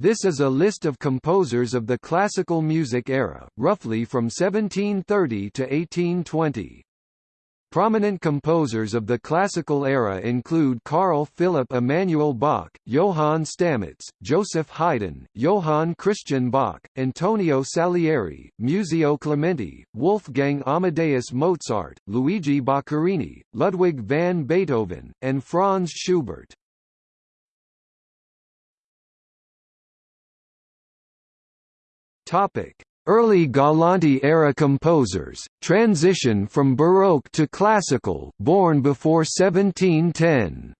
This is a list of composers of the classical music era, roughly from 1730 to 1820. Prominent composers of the classical era include Carl Philipp Emanuel Bach, Johann Stamitz, Joseph Haydn, Johann Christian Bach, Antonio Salieri, Muzio Clementi, Wolfgang Amadeus Mozart, Luigi Boccherini, Ludwig van Beethoven, and Franz Schubert. Early Galante-era composers, transition from Baroque to Classical born before 1710.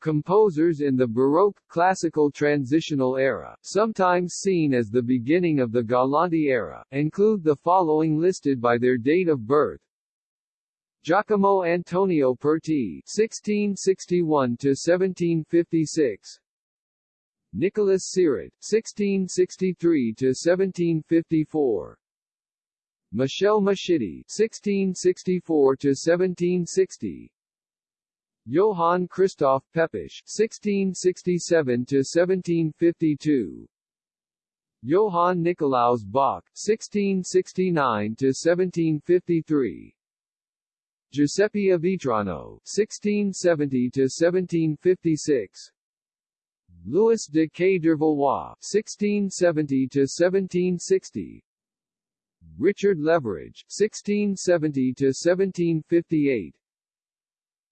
Composers in the Baroque, Classical Transitional era, sometimes seen as the beginning of the Galante era, include the following listed by their date of birth. Giacomo Antonio Perti (1661–1756), Nicholas Siret, 1663–1754 Michel Mascitti, 1664–1760 Johann Christoph Pepusch 1667–1752 Johann Nikolaus Bach, 1669–1753 Giuseppe Avitrano, 1670–1756 Louis de Quay d'Hervelois (1670–1760), Richard Leveridge (1670–1758),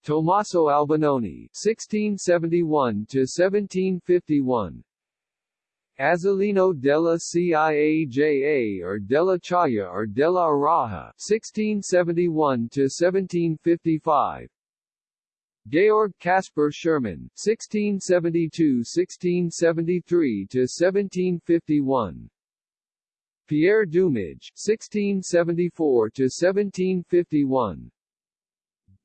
Tommaso Albinoni (1671–1751), Azzolino della Ciaja or della Chaya or della Araja (1671–1755). Georg Caspar Schürmann, 1672–1673–1751 Pierre Dumage 1674–1751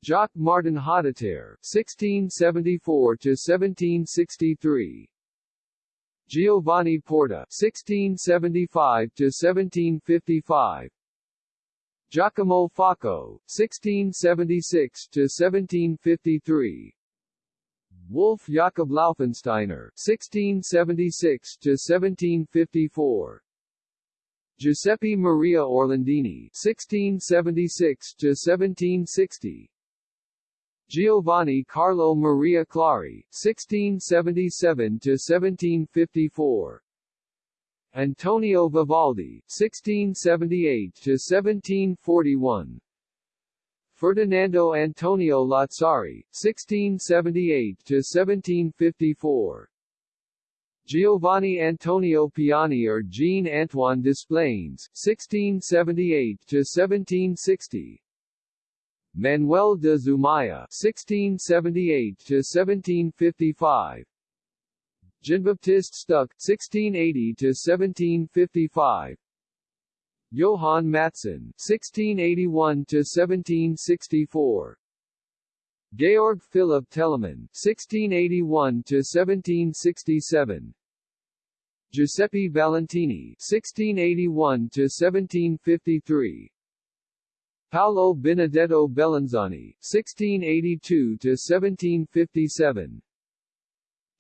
Jacques Martin Hotteterre, 1674–1763 Giovanni Porta, 1675–1755 Giacomo Facco, 1676–1753 Wolf Jakob Laufensteiner, 1676–1754 Giuseppe Maria Orlandini, 1676–1760 Giovanni Carlo Maria Clari, 1677–1754 Antonio Vivaldi (1678–1741), Ferdinando Antonio Lazzari (1678–1754), Giovanni Antonio Piani or Jean Antoine Desplaines (1678–1760). Manuel de Zumaya (1678–1755), Jean-Baptiste Stuck (1680–1755), Johann Mattheson (1681–1764), Georg Philipp Telemann (1681–1767), Giuseppe Valentini (1681–1753). Paolo Benedetto Bellinzani, 1682–1757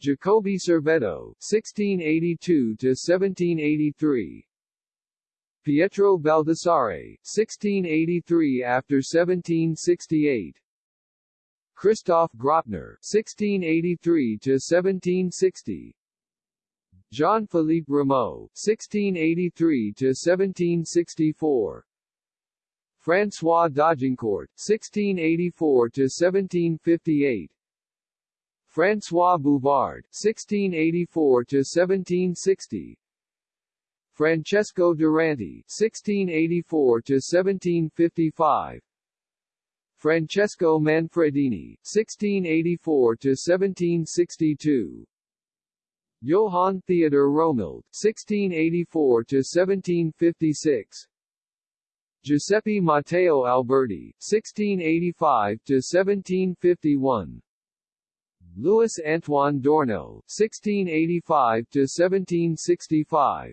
Jacobi Cervetto, 1682–1783 Pietro Baldassare, 1683 after 1768 Christoph Graupner, 1683–1760 Jean-Philippe Rameau, 1683–1764 François d'Agincourt, 1684–1758 François Bouvard (1684–1760), Francesco Durante (1684–1755), Francesco Manfredini (1684–1762), Johann Theodor Romild (1684–1756). Giuseppe Matteo Alberti, 1685–1751 Louis Antoine Dourneau (1685–1765),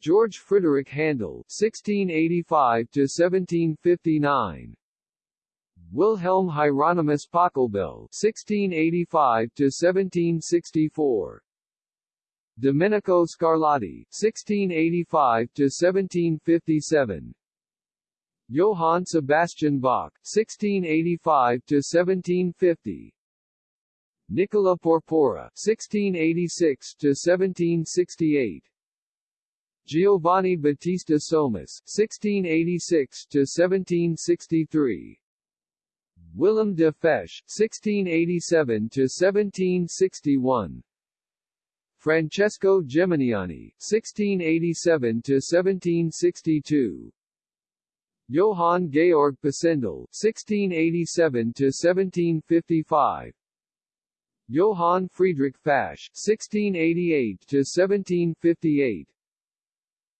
George Frederick Handel (1685–1759), Wilhelm Hieronymus Pachelbel (1685–1764), Domenico Scarlatti (1685–1757), Johann Sebastian Bach (1685–1750), Nicola Porpora (1686–1768). Giovanni Battista Somis (1686–1763), Willem de Fesch (1687–1761), Francesco Geminiani (1687–1762), Johann Georg Pisendel (1687–1755), Johann Friedrich Fasch (1688–1758),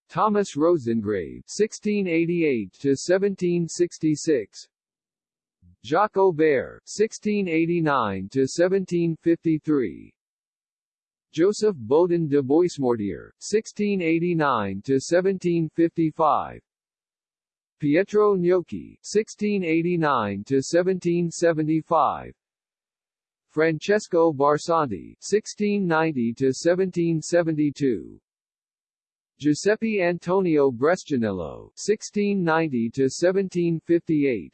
Thomas Roseingrave (1688–1766), Jacques Aubert (1689–1753), Joseph Bodin de Boismortier (1689–1755), Pietro Gnocchi (1689–1775), Francesco Barsanti (1690–1772). Giuseppe Antonio Brescianello (1690–1758),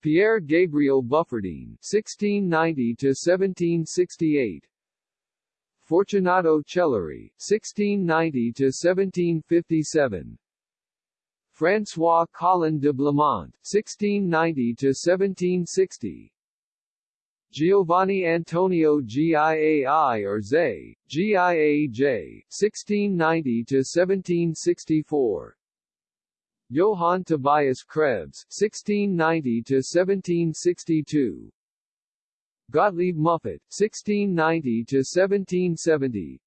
Pierre Gabriel Buffardin (1690–1768), Fortunato Chelleri (1690–1757), François Colin de Blamont (1690–1760). Giovanni Antonio Giai or Zay, Giaj, 1690–1764 Johann Tobias Krebs, 1690–1762 Gottlieb Muffat, 1690–1770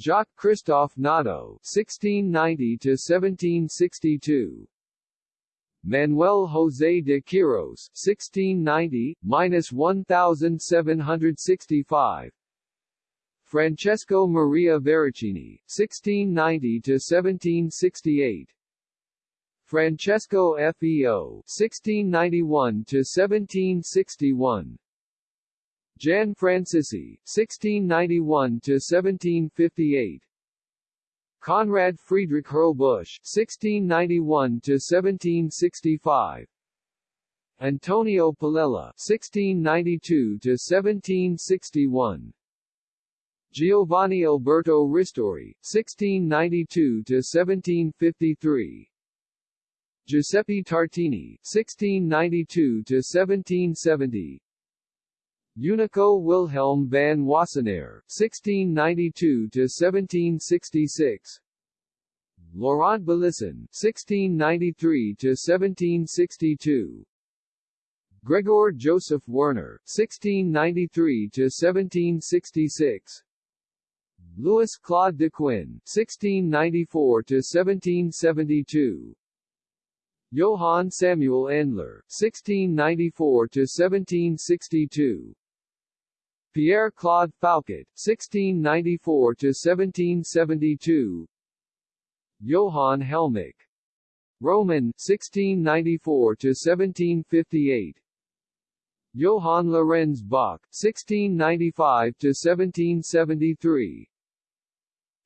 Jacques Christophe Naudot, 1690–1762 Manuel José de Quiros, 1690-1765 Francesco Maria Veracini, 1690-1768 Francesco Feo, 1691-1761 Jan Francisci, 1691-1758 Conrad Friedrich Hurlbusch (1691–1765), Antonio Palella (1692–1761), Giovanni Alberto Ristori (1692–1753), Giuseppe Tartini (1692–1770). Unico Wilhelm van Wassenaer, 1692–1766 Laurent Belisson, 1693–1762 Gregor Joseph Werner, 1693–1766 Louis Claude Daquin, 1694–1772 Johann Samuel Endler, 1694–1762 Pierre Claude Fouquet, 1694–1772 Johann Helmich. Roman, 1694–1758 Johann Lorenz Bach, 1695–1773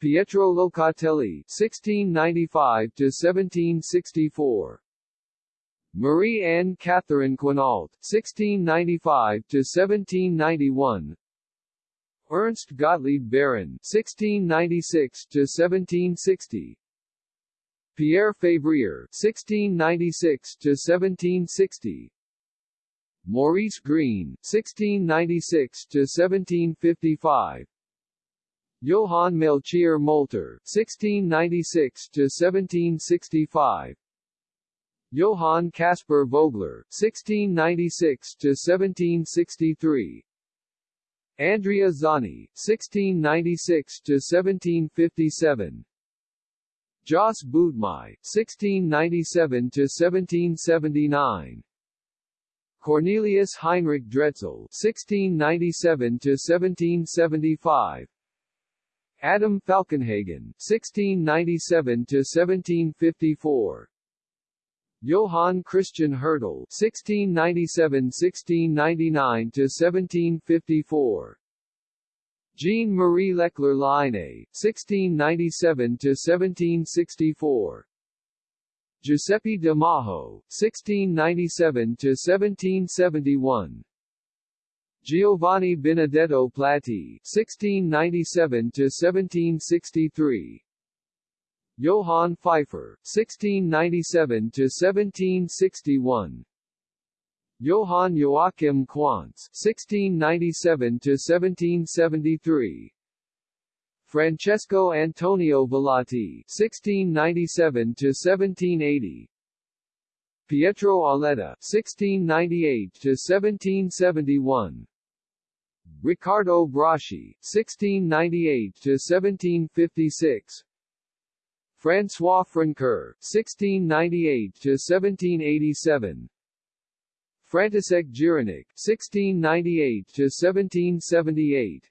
Pietro Locatelli, 1695–1764 Marie Anne Catherine Quinault, 1695–1791 Ernst Gottlieb Baron, 1696–1760 Pierre Fabrier, 1696–1760 Maurice Greene 1696–1755 Johann Melchior Molter, 1696–1765 Johann Caspar Vogler, 1696–1763 Andrea Zani, 1696–1757 Jos Boutmy, 1697–1779 Cornelius Heinrich Dretzel, 1697–1775 Adam Falkenhagen, 1697–1754 Johann Christian Hertel (1697–1699–1754), Jean Marie Leclair Line, (1697–1764), Giuseppe de Majo (1697–1771). Giovanni Benedetto Platti (1697 to 1763). Johann Pfeiffer, 1697–1761 Johann Joachim Quantz, 1697–1773 Francesco Antonio Velati, 1697–1780 Pietro Auletta 1698–1771 Riccardo Broschi, 1698–1756 François Francoeur (1698–1787), František Jiránek (1698–1778),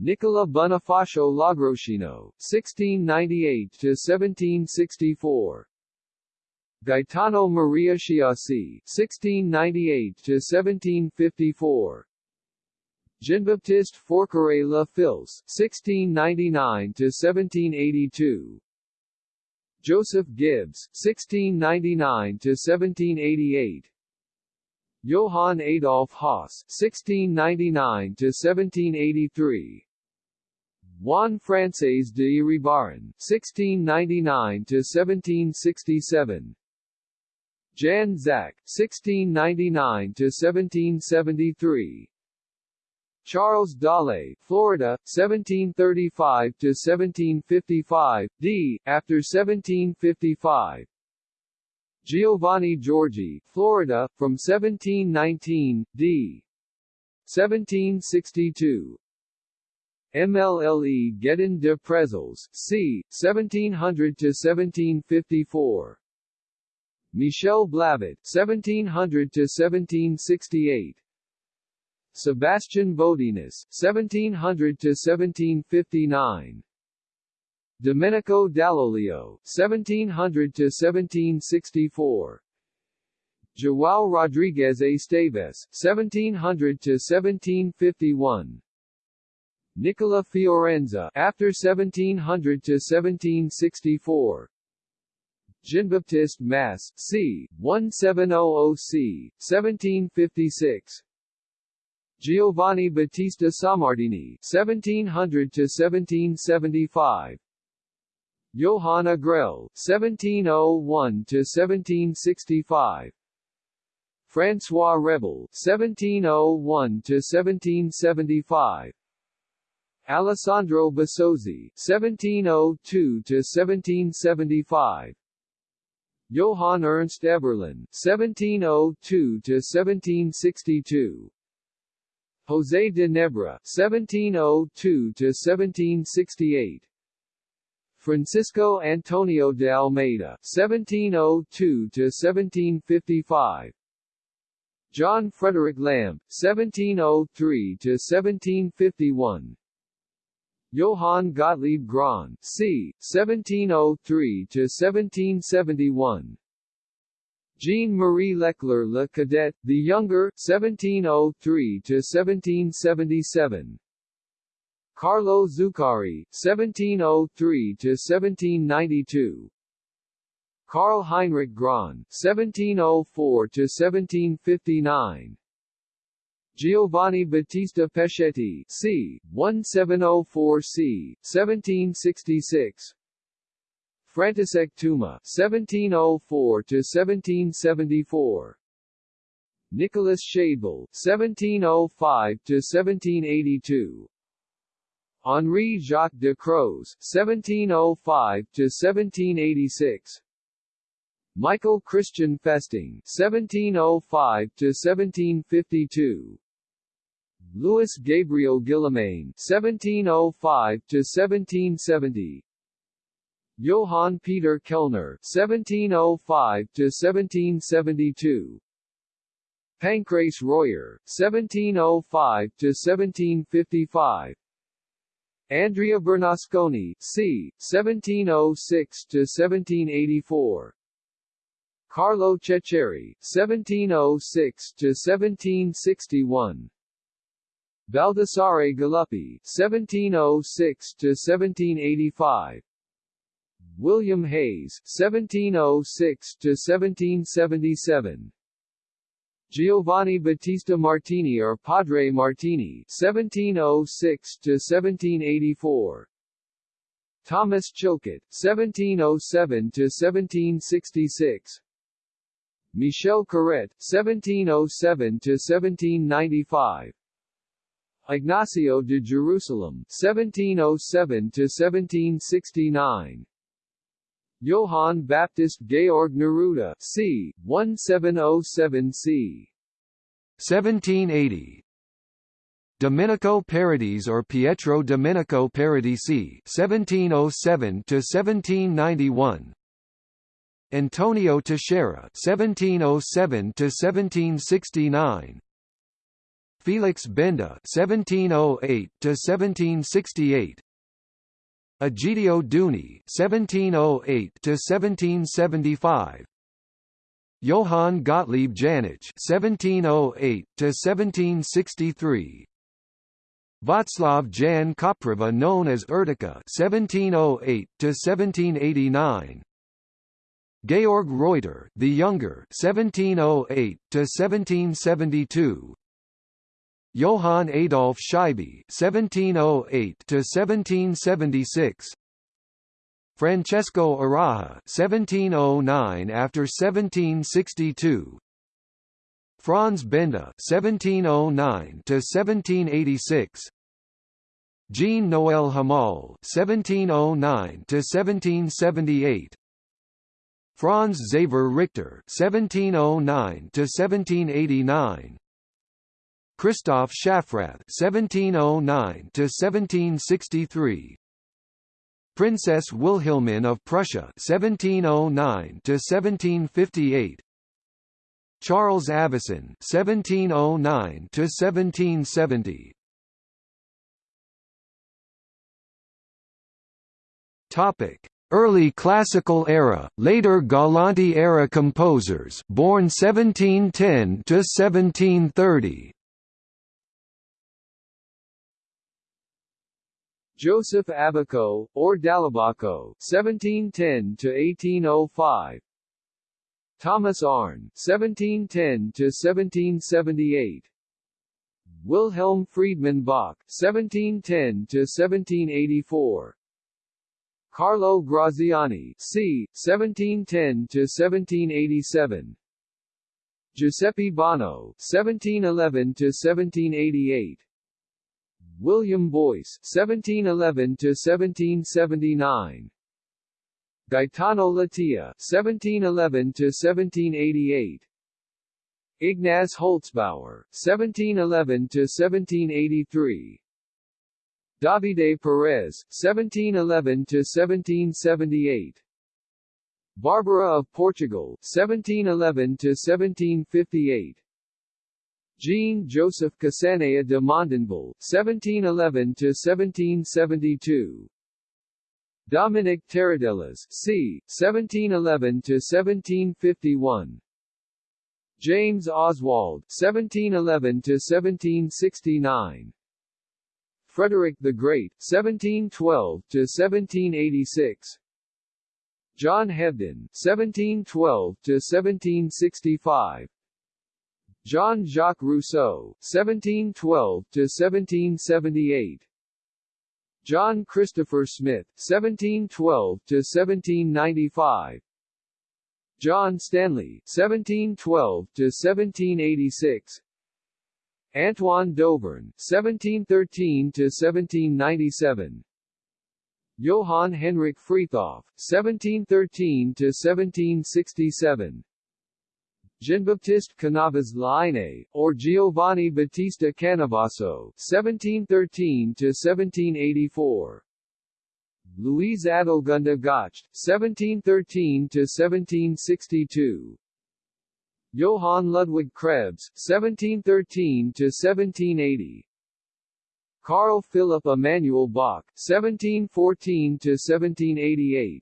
Nicola Bonifacio Logroscino (1698–1764), Gaetano Maria Chiasi (1698–1754). Jean-Baptiste Forqueray La Fils (1699–1782), Joseph Gibbs (1699–1788), Johann Adolf Haas (1699–1783), Juan Frances de Iribarren (1699–1767), Jan Zach (1699–1773). Charles Dale, Florida, 1735 to 1755, d. after 1755. Giovanni Giorgi, Florida, from 1719, d. 1762. MLLE Gedin de Prezels, c. 1700 to 1754. Michel Blavet, 1700–1768. Sebastian Bodinus, 1700–1759 Domenico Dall'Olio, 1700–1764 João Rodrigues Esteves, 1700–1751 Nicola Fiorenza after 1700 to 1764 Jean-Baptiste Masse, c. 1700 c. 1756 Giovanni Battista Sammartini (1700–1775), Johann Agrell (1701–1765), François Rebel (1701–1775), Alessandro Bassozzi (1702–1775). Johann Ernst Eberlin (1702–1762), José de Nebra (1702–1768), Francisco Antonio de Almeida (1702–1755), John Frederick Lamb (1703–1751), Johann Gottlieb Graun (c. 1703–1771). Jean-Marie Leclair Le Cadet, the Younger 1703–1777 Carlo Zuccari, 1703–1792 Karl Heinrich Graun, 1704–1759 Giovanni Battista Pescetti c. 1704 c. 1766 František Tuma (1704–1774), Nicholas Shadebolt (1705–1782), Henri Jacques de Croze (1705–1786), Michael Christian Festing (1705–1752). Louis Gabriel Guillemain (1705–1770), Johann Peter Kellner (1705–1772), Pancrace Royer (1705–1755), Andrea Bernasconi, c. 1706–1784. Carlo Ceccheri, 1706–1761 Baldassare Galuppi, 1706–1785 William Hayes, 1706–1777 Giovanni Battista Martini or Padre Martini, 1706–1784 Thomas Chilcot, 1707–1766 Michel Corrette, 1707–1795 Ignacio de Jerusalem, 1707–1769 Johann Baptist Georg Neruda, c. 1707 c. 1780 Domenico Paradis or Pietro Domenico Paradisi 1707 to 1791. Antonio Teixeira 1707 to 1769. Felix Benda (1708–1768), Egidio Duni (1708–1775). Johann Gottlieb Janich (1708–1763), Václav Jan Kopriva known as Erdika (1708–1789), Georg Reutter the Younger (1708–1772), Johann Adolf Scheibe (1708–1776), Francesco Araja (1709 after 1762), Franz Benda (1709–1786), Jean Noël Hamal (1709–1778), Franz Xaver Richter (1709–1789), Christoph Schaffrath (1709–1763), Princess Wilhelmine of Prussia (1709–1758), Charles Avison (1709–1770). Topic: Early Classical era, later Galante era composers, born 1710 to 1730. Joseph Abaco, or Dalabaco 1710 to 1805. Thomas Arne, 1710 to 1778. Wilhelm Friedmann Bach, 1710 to 1784. Carlo Graziani, c. 1710 to 1787. Giuseppe Bonno, 1711 to 1788. William Boyce, 1711 to 1779. Gaetano Latilla 1711 to 1788. Ignaz Holzbauer, 1711 to 1783. Davide Perez, 1711 to 1778. Barbara of Portugal, 1711 to 1758. Jean Joseph Casanea de Mondonville, 1711 to 1772. Dominic Taradellas, c. 1711 to 1751. James Oswald, 1711 to 1769. Frederick the Great, 1712 to 1786. John Hebden, 1712 to 1765. Jean-Jacques Rousseau, 1712 to 1778. John Christopher Smith, 1712 to 1795. John Stanley, 1712 to 1786. Antoine Dauvergne, 1713 to 1797. Johann Henrik Frithjof, 1713 to 1767. Jean-Baptiste Canavas Laine, or Giovanni Battista Canavaso, 1713–1784. Louise Adelgunde Gotcht, 1713–1762. Johann Ludwig Krebs, 1713–1780. Carl Philipp Emanuel Bach, 1714–1788.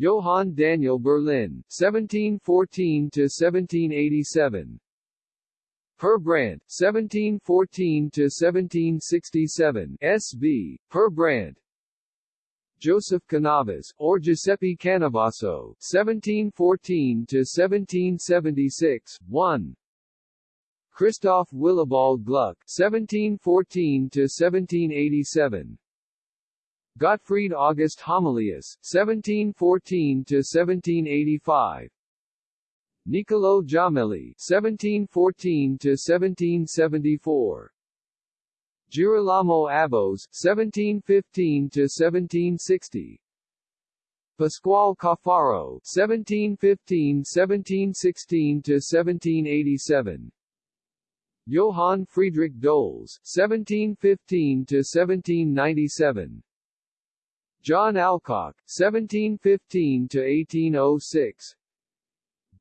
Johann Daniel Berlin, 1714 to 1787. Per Brandt, 1714 to 1767. S.B. Per Brandt. Joseph Canavas, or Giuseppe Canavaso, 1714 to 1776. 1. Christoph Willibald Gluck, 1714 to 1787. Gottfried August Homilius, 1714 to 1785. Niccolo Jommelli, 1714 to 1774. Girolamo Abos, 1715 to 1760. Pasquale Caffaro, 1715-1716 to 1787. Johann Friedrich Doles, 1715 to 1797. John Alcock, 1715 to 1806.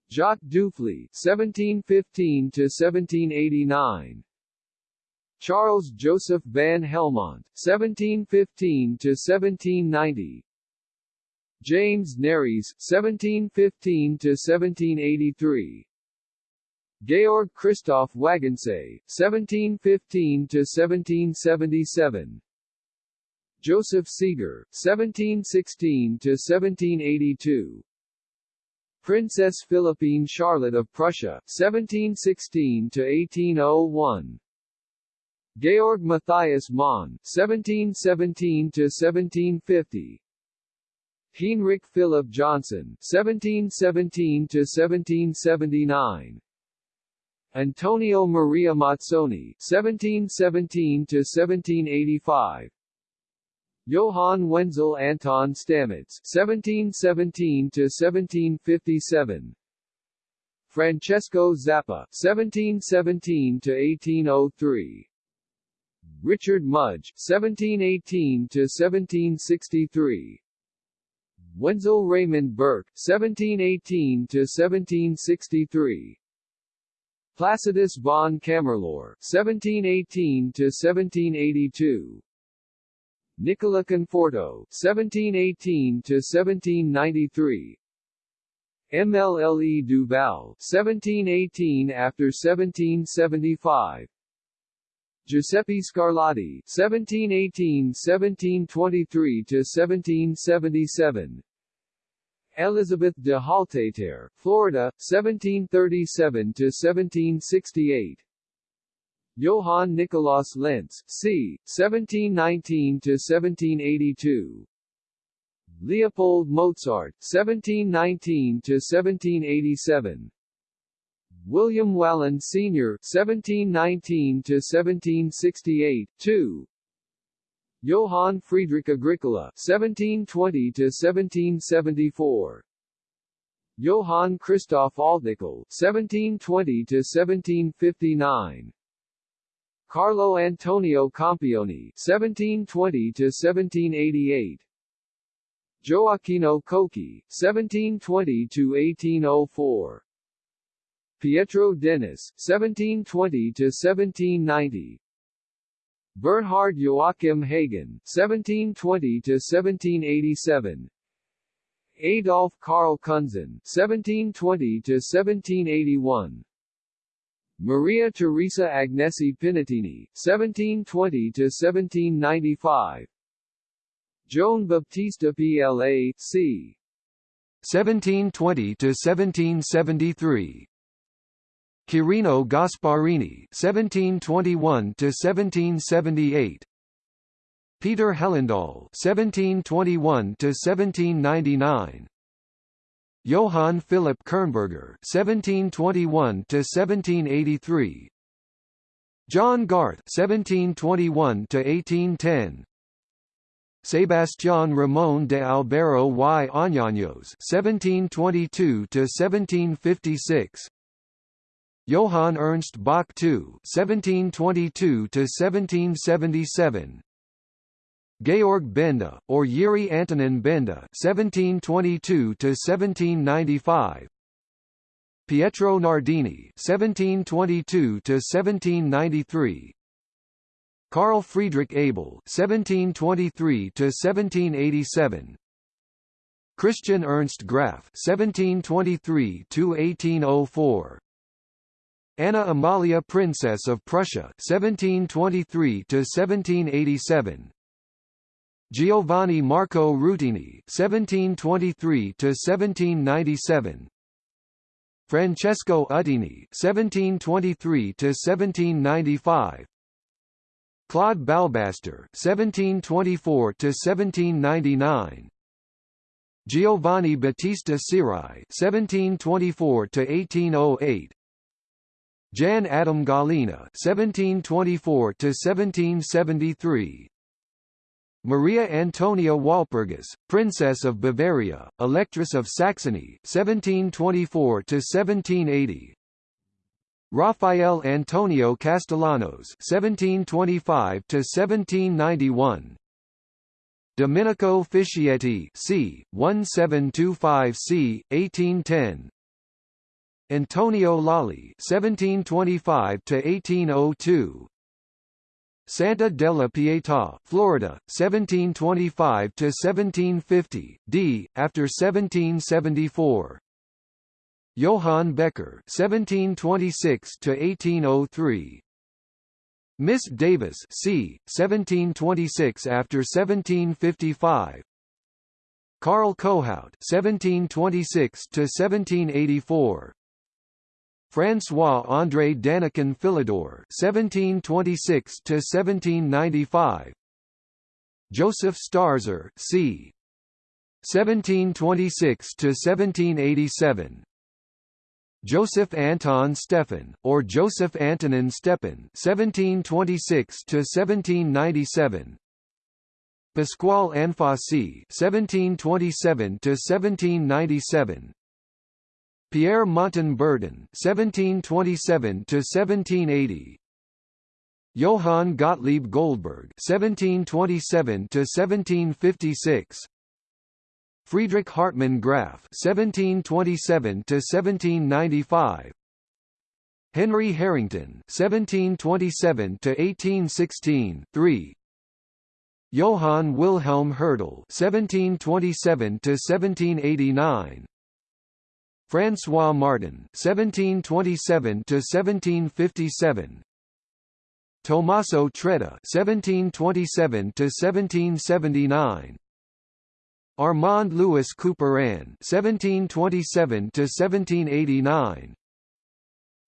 Jacques Duphly, 1715 to 1789. Charles Joseph van Helmont, 1715 to 1790. James Nares, 1715 to 1783. Georg Christoph Wagenseil, 1715 to 1777. Joseph Seeger, 1716 to 1782. Princess Philippine Charlotte of Prussia, 1716 to 1801. Georg Matthias Monn, 1717 to 1750. Heinrich Philipp Johnson, 1717 to 1779. Antonio Maria Mazzoni, 1717 to 1785. Johann Wenzel Anton Stamitz, 1717 to 1757. Francesco Zappa, 1717 to 1803. Richard Mudge, 1718 to 1763. Wenzel Raymond Burke, 1718 to 1763. Placidus von Camerloher, 1718 to 1782. Nicola Conforto, 1718 to 1793. MLLE Duval, 1718 after 1775. Giuseppe Scarlatti, 1718-1723 to 1777. Elizabeth de Halteter, Florida, 1737 to 1768. Johann Nikolaus Lenz, c. 1719 to 1782. Leopold Mozart, 1719 to 1787. William Wallen Sr. 1719 to 1768, 2. Johann Friedrich Agricola 1720 to 1774. Johann Christoph Altnikol 1720 to 1759. Carlo Antonio Campioni 1720 to 1788. Gioacchino Cocchi 1720 to 1804. Pietro Dennis 1720 to 1790. Bernhard Joachim Hagen 1720 to 1787. Adolf Karl Kunzen 1720 to 1781. Maria Teresa Agnesi Pinatini 1720 to 1795. Joan Baptista PLA c. 1720 to 1773. Quirino Gasparini (1721 to 1778), Peter Hellendahl (1721 to 1799), Johann Philipp Kirnberger (1721 to 1783), John Garth (1721 to 1810). Sebastián Ramón de Albero y Añaños (1722 to 1756). Johann Ernst Bach II (1722–1777), Georg Benda, or Yuri Antonin Benda (1722–1795), Pietro Nardini (1722–1793), Carl Friedrich Abel (1723–1787), Christian Ernst Graf (1723–1804), Anna Amalia, Princess of Prussia (1723–1787), Giovanni Marco Rutini (1723–1797), Francesco Uttini (1723–1795), Claude Balbastre (1724–1799), Giovanni Battista Sirai (1724–1808), Jan Adam Galina (1724–1773), Maria Antonia Walpurgis, Princess of Bavaria, Electress of Saxony, 1724–1780. Rafael Antonio Castellanos, 1725–1791. Domenico Fischietti, c. 1725 c. 1810. Antonio Lolli, 1725–1802. Santa della Pietà, Florida, 1725 to 1750, d. after 1774. Johann Becker, 1726 to 1803. Miss Davis, c. 1726 after 1755. Karl Kohout, 1726 to 1784. François André Danican Philidor (1726–1795), Joseph Starzer (c. 1726–1787), Joseph Anton Stefan, or Joseph Antonin Stepan (1726–1797), Pasquale Anfossi (1727–1797), Pierre Montan Burdon (1727–1780), Johann Gottlieb Goldberg (1727–1756), Friedrich Hartmann Graf (1727–1795), Henry Harrington (1727–1816), 3. Johann Wilhelm Herdel (1727–1789). François Martin (1727–1757), Tommaso Traetta (1727–1779), Armand Louis Couperin (1727–1789),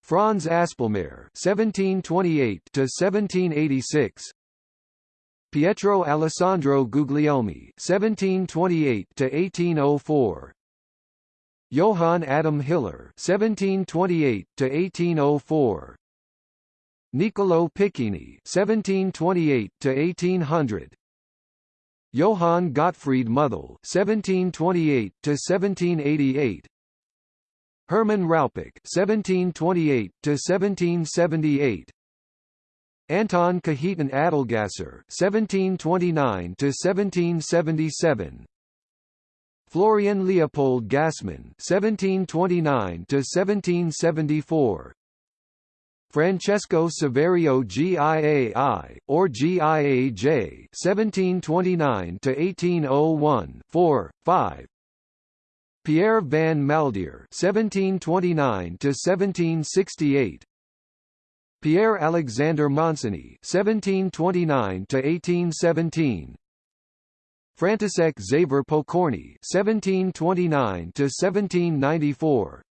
Franz Aspelmayer (1728–1786), Pietro Alessandro Guglielmi (1728–1804). Johann Adam Hiller (1728–1804), Niccolo Piccinni (1728–1800), Johann Gottfried Muthel (1728–1788), Hermann Rauppig (1728–1778), Anton Cajetan Adlgasser (1729–1777). Florian Leopold Gassmann (1729–1774), Francesco Saverio Giai, or Giaj (1729–1801), 4, 5. Pierre van Maldere (1729–1768). Pierre Alexander Monsigny (1729–1817). František Xaver Pokorny (1729–1794),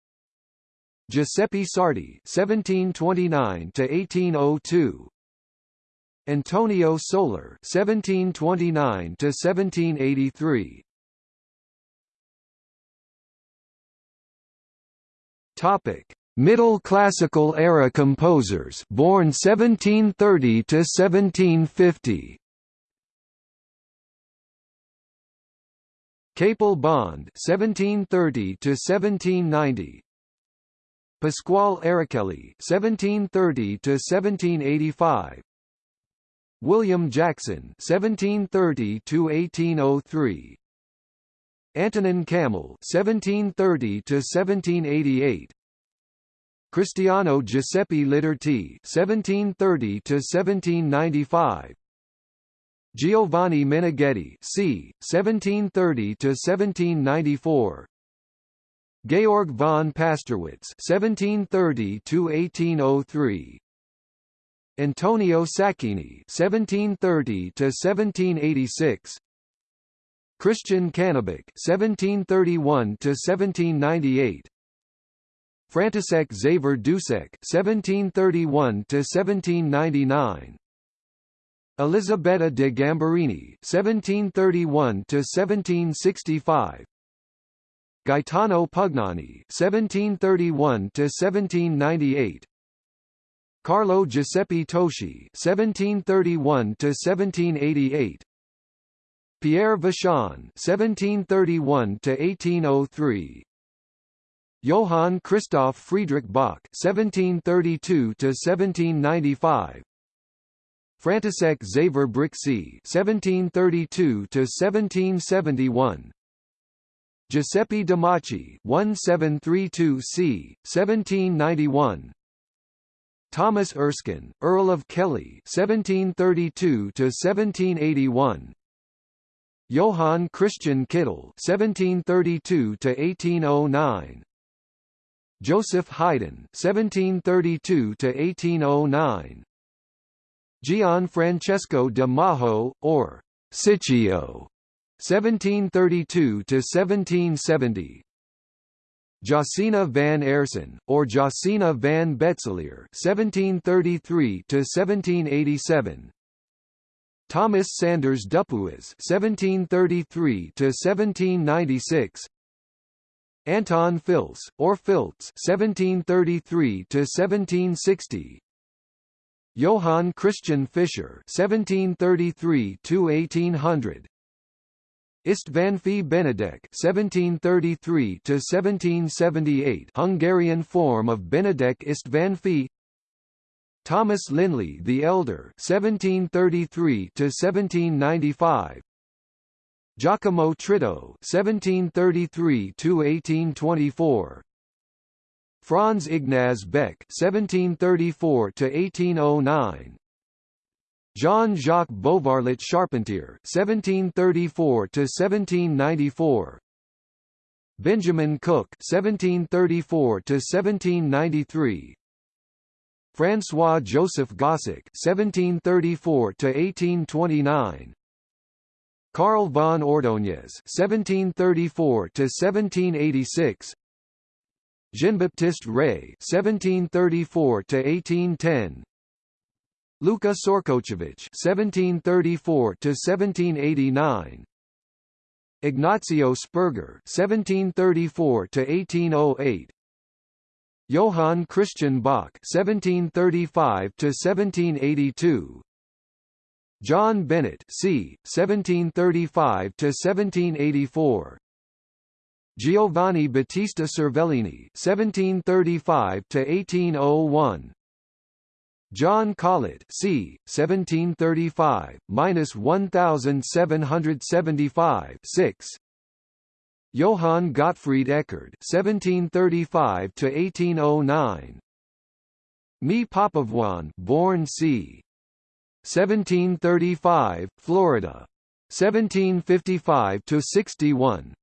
Giuseppe Sarti (1729–1802), Antonio Soler (1729–1783). Topic: Middle Classical era composers, born 1730 to 1750. Capel Bond (1730–1790), Pasquale Araceli (1730–1785), William Jackson (1730–1803), Antonin Camel (1730–1788), Cristiano Giuseppe Lidarti (1730–1795). Giovanni Meneghetti c. 1730 to 1794 Georg von Pasterwitz 1730 to 1803 Antonio Sacchini 1730 to 1786 Christian Cannabich 1731 to 1798 František Xaver Dusek 1731 to 1799 Elisabetta de Gambarini 1731 to 1765 Gaetano Pugnani 1731 to 1798 Carlo Giuseppe Toeschi 1731 to 1788 Pierre Vachon 1731 to 1803 Johann Christoph Friedrich Bach 1732 to 1795 František Xaver Brixi 1732 to 1771 Giuseppe Domacci 1732 c. 1791 Thomas Erskine, Earl of Kellie 1732 to 1781 Johann Christian Kittel 1732 to 1809 Joseph Haydn 1732 to 1809 Gianfrancesco de Majo or Ciccio 1732 to 1770 Josina van Aerssen, or Josina van Boetzelaer 1733 to 1787 Thomas Sanders Dupuis 1733 to 1796 Anton Filz, or Filz 1733 to 1760 Johann Christian Fischer 1733 to 1800 Istvánffy Benedek 1733 to 1778 Hungarian form of Benedek Istvánffy Thomas Linley the Elder 1733 to 1795 Giacomo Tritto 1733 to 1824 Franz Ignaz Beck 1734 to 1809 Jean-Jacques Beauvarlet Charpentier 1734 to 1794 Benjamin Cooke 1734 to 1793 François Joseph Gossec 1734 to 1829 Carl von Ordóñez 1734 to 1786 Jean-Baptiste Rey 1734 to 1810 Luka Sorkochevich 1734 to 1789 Ignacio Spergher 1734 to 1808 Johann Christian Bach 1735 to 1782 John Bennett c. 1735 to 1784 Giovanni Battista Cervellini 1735 to 1801 John Collett c. 1735, minus 1775 6. Johann Gottfried Eckard 1735 to 1809. Me Papavoine, born c. 1735, Florida. 1755 to 61.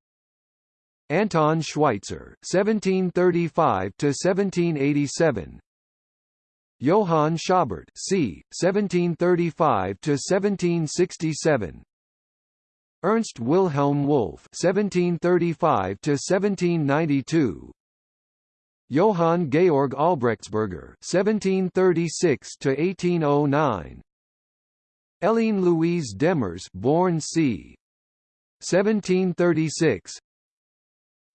Anton Schweitzer 1735 to 1787. Johann Schobert c. 1735 to 1767. Ernst Wilhelm Wolff 1735 to 1792. Johann Georg Albrechtsberger 1736 to 1809. Eline Louise Demers born c. 1736.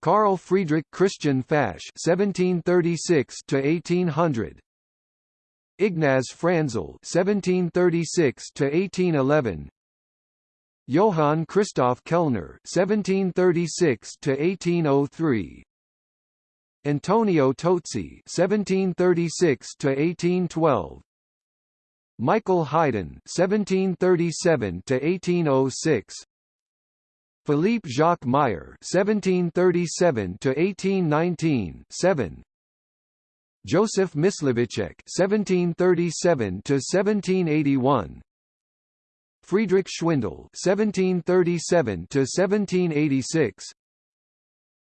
Carl Friedrich Christian Fasch 1736 to 1800. Ignaz Franzl (1736 to 1811), Johann Christoph Kellner (1736 to 1803), Antonio Tozzi (1736 to 1812), Michael Haydn (1737 to 1806). Philippe Jacques Meyer (1737 to 1819) 7 Joseph Mysliveček (1737 to 1781), Friedrich Schwindel (1737–1786),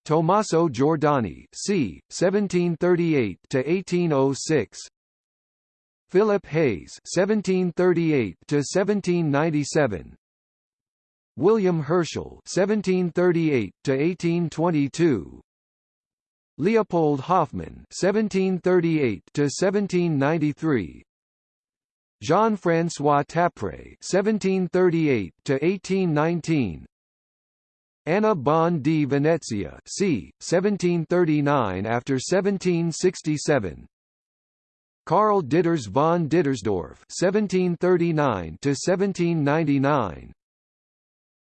Tommaso Giordani (c. 1738–1806), Philip Hayes (1738–1797), William Herschel (1738–1822), Leopold Hoffmann (1738–1793), Jean-François Tapray (1738–1819), Anna Bon di Venezia, c. 1739 after 1767. Karl Ditters von Dittersdorf (1739–1799).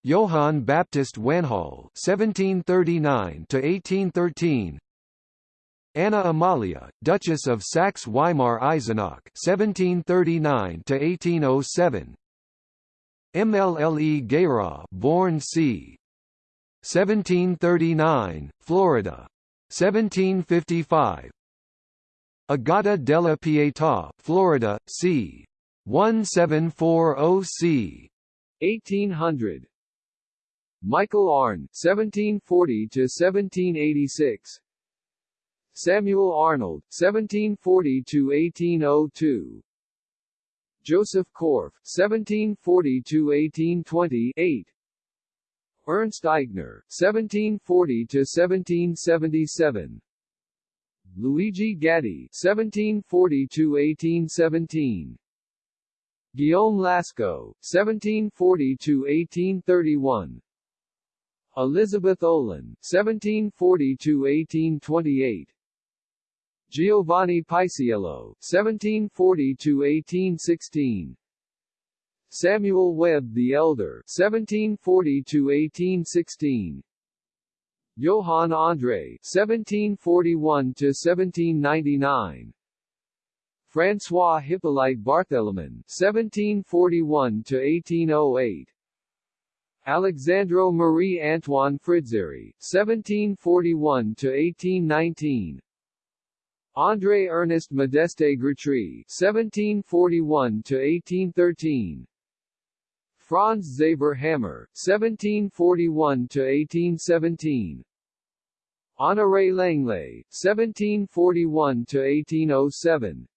Johann Baptist Wanhal (1739–1813). Anna Amalia, Duchess of Saxe-Weimar-Eisenach (1739–1807). MLLE Guérin, born c. 1739, Florida. 1755. Agata della Pietà, Florida, c. 1740 c. 1800. Michael Arne, 1740 to 1786. Samuel Arnold, 1740 to 1802. Joseph Korff, 1740 to 1828. Ernst Eichner 1740 to 1777. Luigi Gatti, 1740 to 1817. Guillaume Lasceux, 1740 to 1831. Elizabeth Olin, 1740 to 1828. Giovanni Paisiello, 1740 to 1816. Samuel Webbe the Elder, 1740 to 1816. Johann André, 1741 to 1799. François Hippolyte Barthélemon, 1741 to 1808. Alexandro Marie Antoine Fridzeri, 1741 to 1819. André Ernest Modeste Grétry, 1741 to 1813. Franz Xaver Hammer, 1741 to 1817. Honoré Langlé, 1741 to 1807.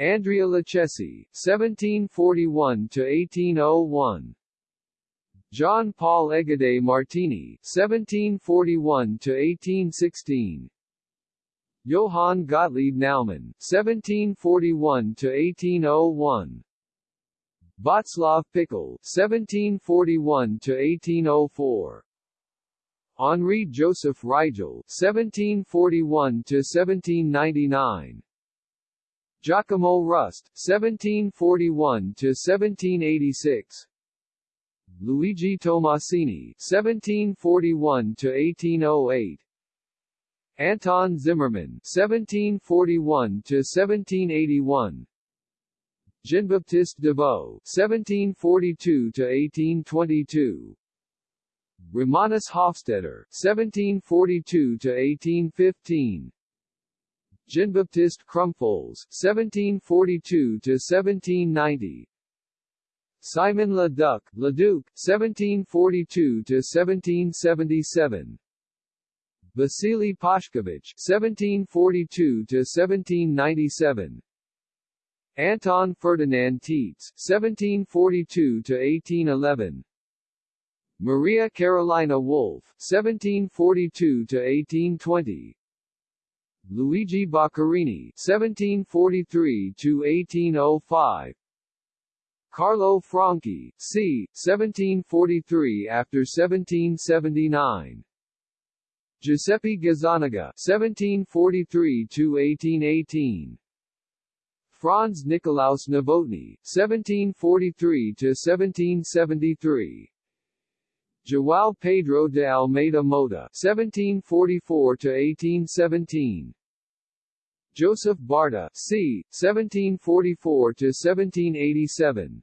Andrea Luchesi, 1741 to 1801. John Paul Égide Martini, 1741 to 1816. Johann Gottlieb Naumann, 1741 to 1801. Václav Pichel, 1741 to 1804. Henri Joseph Rigel, 1741 to 1799. Giacomo Rust, 1741 to 1786. Luigi Tomasini, (1741–1808), Anton Zimmermann, 1741 to 1781. Jean-Baptiste Davaux, 1742 to 1822. Romanus Hofstetter, 1742 to 1815. Jean-Baptiste Krumpholtz, 1742 to 1790. Simon Leduc, Leduc, 1742 to 1777. Vasily Pashkevich (1742–1797), Anton Ferdinand Tietz (1742–1811), Maria Carolina Wolf (1742–1820), Luigi Boccherini (1743–1805). Carlo Franchi, c. 1743 after 1779. Giuseppe Gazzaniga 1743 to 1818. Franz Nikolaus Novotny 1743 to 1773. João Pedro de Almeida Mota (1744–1817), Joseph Barta c. 1744–1787,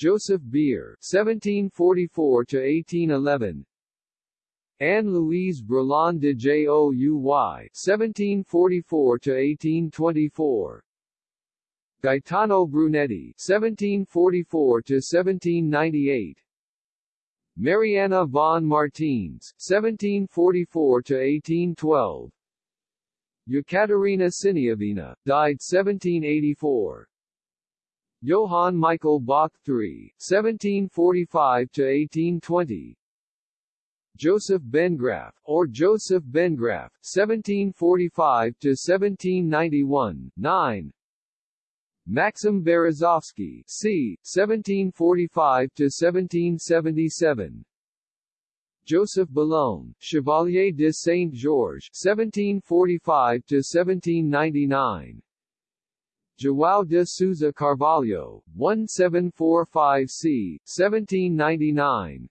Joseph Beer (1744–1811). Anne-Louise Brillon de Jouy (1744–1824), Gaetano Brunetti (1744–1798), Mariana von Martines (1744–1812), Yekaterina Siniavina, died 1784. Johann Michael Bach III (1745–1820), Joseph Bengraf, or Joseph Bengraf, 1745–1791, 9. Maxim Berezovsky, c. 1745–1777. Joseph Boulogne, Chevalier de Saint-Georges, 1745–1799. João de Souza Carvalho, 1745 c. 1799.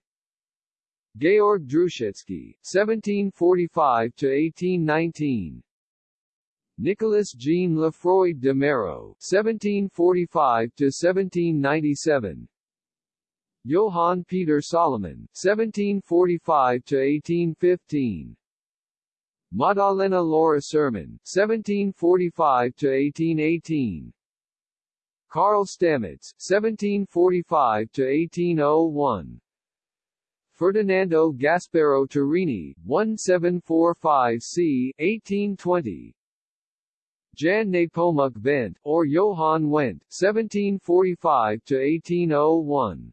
Georg Druschetsky, 1745–1819 Nicolas Jean Lefroy de Méreaux, 1745–1797 Johann Peter Salomon, 1745–1815 Madalena Laura Sirmen, 1745–1818 Karl Stamitz, 1745–1801 Ferdinando Gasparo Turini 1745 c. 1820 Jan Nepomuk Wendt, or Johann Wendt, 1745–1801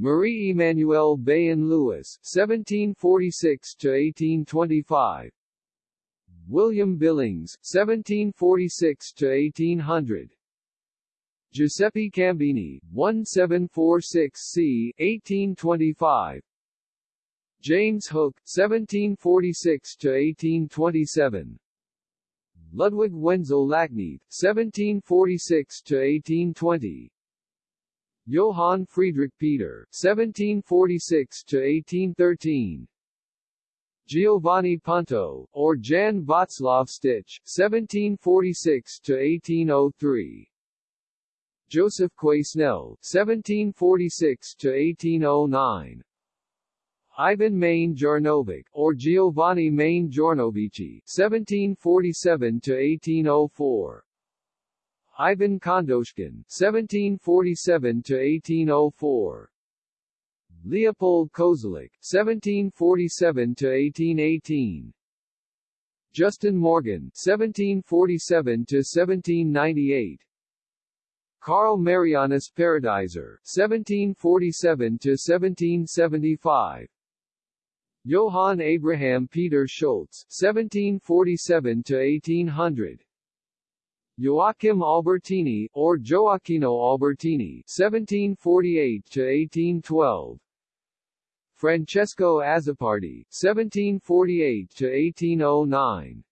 Marie Emmanuelle Bayon Lewis, 1746–1825 William Billings, 1746–1800 Giuseppe Cambini, 1746 c. 1825 James Hook, 1746–1827 Ludwig Wenzel Lachnith, 1746–1820 Johann Friedrich Peter, 1746–1813 Giovanni Punto, or Jan Václav Stich, 1746–1803 Joseph Quesnel, 1746–1809 Ivan Mane Jarnovic, or Giovanni Mane Jarnovici, 1747–1804 Ivan Khandoshkin, 1747–1804 Leopold Kozeluch, 1747–1818 Justin Morgan, 1747–1798 Carl Marianus Paradeiser, 1747–1775 Johann Abraham Peter Schulz, 1747–1800 Joachim Albertini, or Gioacchino Albertini, 1748–1812 Francesco Azzopardi, 1748–1809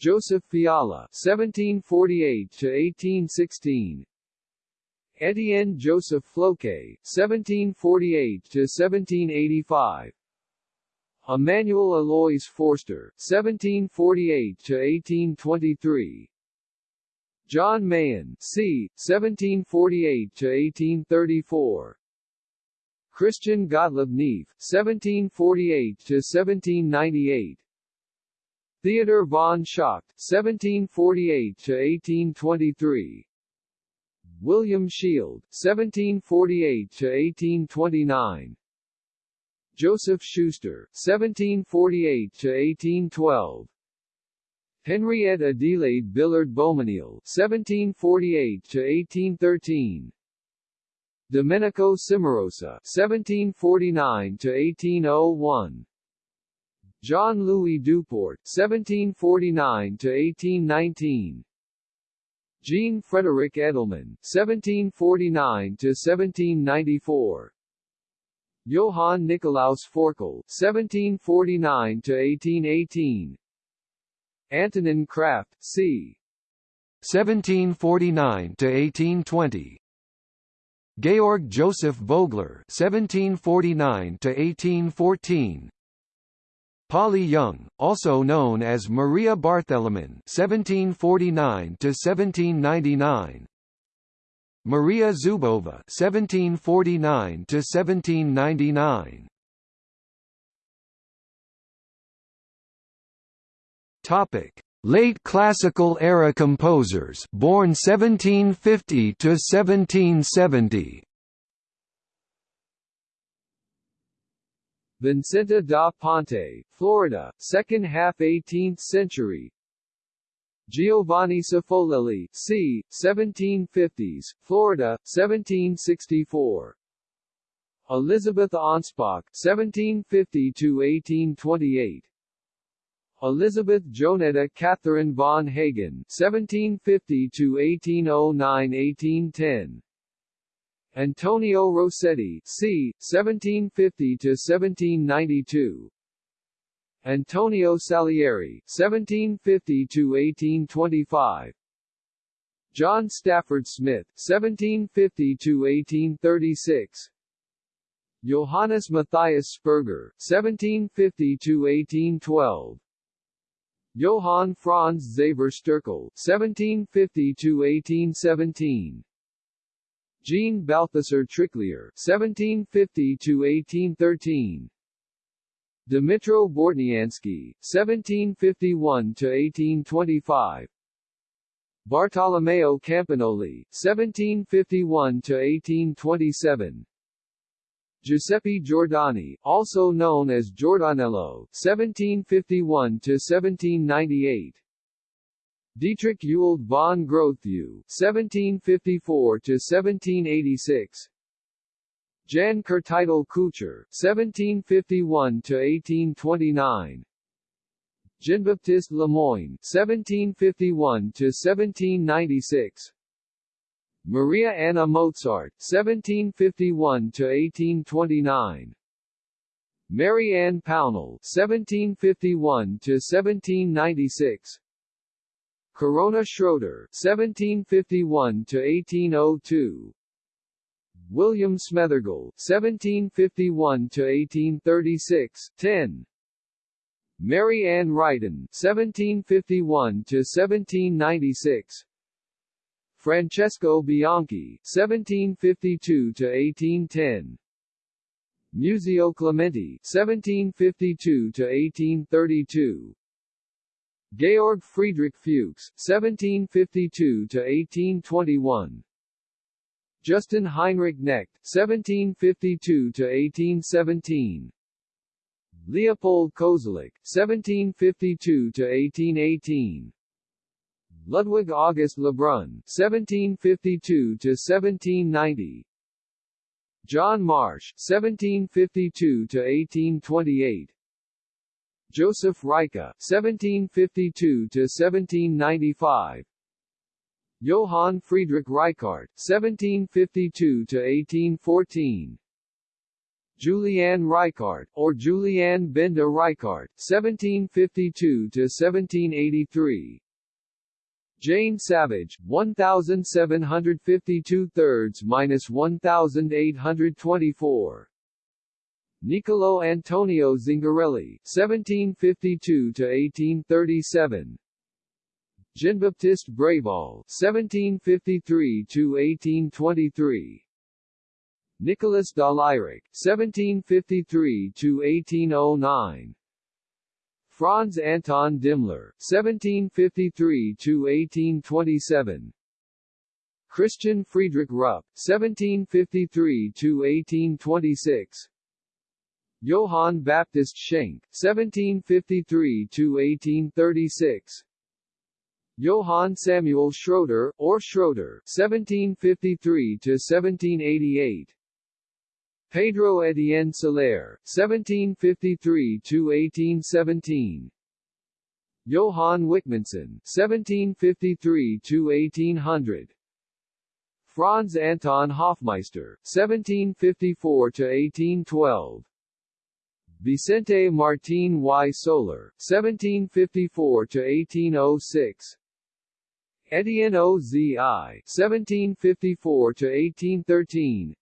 Joseph Fiala, 1748–1816 Etienne Joseph Floquet, 1748–1785 Emmanuel Alois Forster, 1748–1823 John Mayen, c. 1748–1834 Christian Gottlieb Neefe, 1748–1798 Theodor von Schacht, 1748–1823 William Shield, 1748–1829 Joseph Schuster, 1748–1812 Henriette Adelaide Billard Beaumesnil, 1748–1813 Domenico Cimarosa, 1749–1801 Jean-Louis Duport, 1749–1819 Jean-Frédéric Edelmann, 1749–1794 Johann Nikolaus Forkel, 1749–1818 Antonin Kraft, c. 1749–1820 Georg Joseph Vogler (1749–1814), Polly Young, also known as Maria Barthélemon (1749–1799), Maria Zubova (1749–1799). Topic: Late Classical era composers born 1750 to 1770 Vincenta da Ponte, Florida, second half 18th century. Giovanni Cifolelli, c. 1750s, Florida, 1764 Elizabeth Anspach, 1750–1828 Elizabeth Jonetta Catherine von Hagen, 1750–1809–1810 Antonio Rosetti, c. 1750–1792 Antonio Salieri, 1750–1825 John Stafford Smith, 1750–1836 Johannes Matthias Sperger, 1750–1812 Johann Franz Xaver Sterkel, 1750–1817 Jean Balthasar Tricklir, 1750–1813 Dmitro Bortniansky, 1751–1825 Bartolomeo Campagnoli, 1751–1827 Giuseppe Giordani, also known as Giordanello, 1751–1798 Dietrich Ewald von Grotthuss, 1754–1786 Jan Křtitel Kuchař, 1751–1829 Jean-Baptiste Lemoyne, 1751–1796 Maria Anna Mozart, 1751–1829 Mary Ann Pownall, 1751–1796 Corona Schröter, 1751–1802 William Smethergell, 1751–1836, 10 Mary Ann Ryden, 1751–1796 Francesco Bianchi, 1752–1810 Muzio Clementi, 1752–1832 Georg Friedrich Fuchs, 1752–1821 Justin Heinrich Knecht 1752–1817 Leopold Kozeluch, 1752–1818 Ludwig August Lebrun, 1752–1790 John Marsh, 1752–1828 Joseph Reicha, 1752–1795 Johann Friedrich Reichardt, 1752–1814 Juliane Reichardt, or Juliane Benda Reichardt, 1752–1783 Jane Savage, 1752 thirds minus 1824. Niccolo Antonio Zingarelli, 1752 to 1837. Jean-Baptiste Breval, 1753 to 1823. Nicolas Dalayrac, 1753 to 1809. Franz Anton Dimmler, 1753–1827 Christian Friedrich Rupp, 1753–1826 Johann Baptist Schenk, 1753–1836 Johann Samuel Schroeder, or Schroeder, 1753–1788 Pedro Etienne Soler, 1753–1817 Johann Wikmanson, 1753–1800 Franz Anton Hofmeister, 1754–1812 Vicente Martín y. Soler, 1754–1806 Etienne Ozi, 1754–1813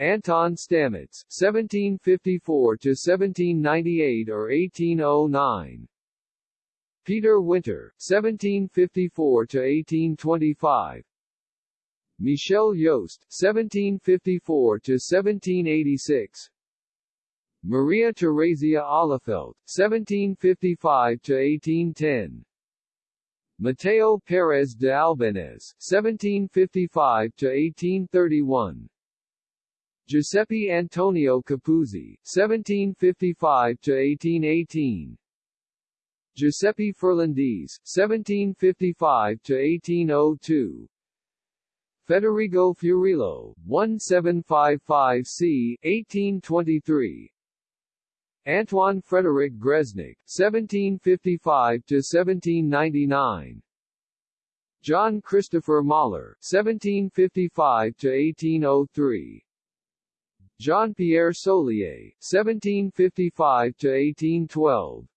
Anton Stamitz, 1754–1798 or 1809 Peter Winter, 1754–1825 Michel Yost, 1754–1786 Maria Theresia Ahlefeldt, 1755–1810 Mateo Pérez de Albéniz (1755–1831), Giuseppe Antonio Capuzzi (1755–1818), Giuseppe Ferlendis (1755–1802), Federico Fiorillo, 1755 c. 1823 Antoine Frederick Gresnik, 1755–1799 John Christopher Mahler, 1755–1803 Jean-Pierre Solié, 1755–1812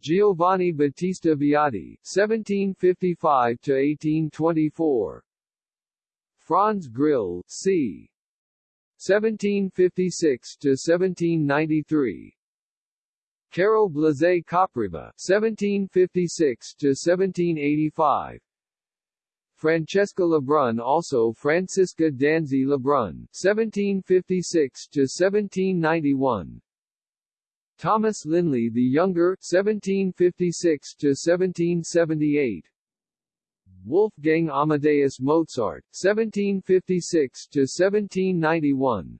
Giovanni Battista Viotti, 1755–1824 Franz Grill, c. 1756 to 1793. Carol Blazé Kopřiva, 1756 to 1785. Francesca Lebrun also Francisca Danzi Lebrun, 1756 to 1791. Thomas Linley the Younger, 1756 to 1778. Wolfgang Amadeus Mozart, 1756–1791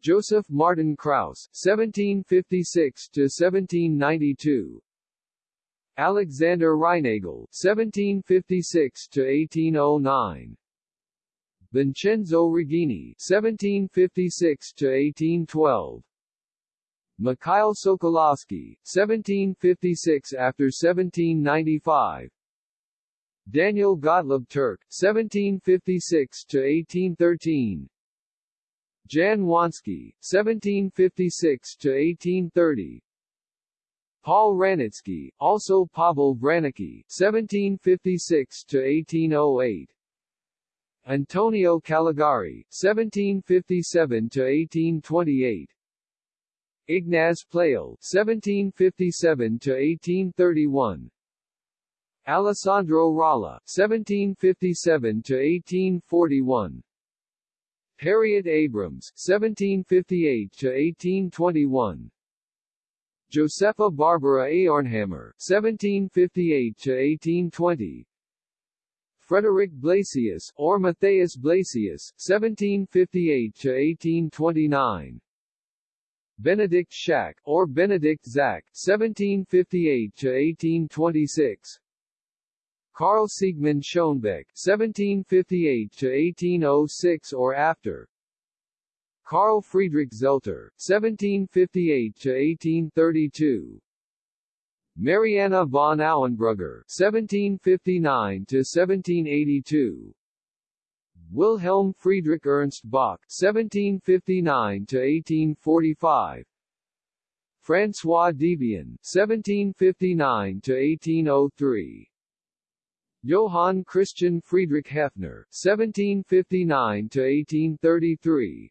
Joseph Martin Kraus, 1756–1792 Alexander Reinagle, 1756–1809 Vincenzo Righini, 1756–1812 Mikhail Sokolovsky, 1756 after 1795 Daniel Gottlob Türk, 1756–1813 Jan Wanski, 1756–1830 Paul Wranitzky, also Pavel Wranicki, 1756–1808 Antonio Calegari, 1757–1828 Ignaz Pleyel, 1757–1831 Alessandro Rolla, 1757–1841 Harriet Abrams, 1758–1821 Josepha Barbara Auernhammer, 1758–1820 Frederick Blasius, or Matthias Blasius, 1758–1829 Benedict Schack, or Benedict Zach, 1758–1826 Carl Siegmund Schoenbeck (1758–1806 or after), Carl Friedrich Zelter (1758–1832), Marianna von Auenbrugger (1759–1782), Wilhelm Friedrich Ernst Bach (1759–1845). François Devienne (1759–1803). Johann Christian Friedrich Haeffner (1759–1833),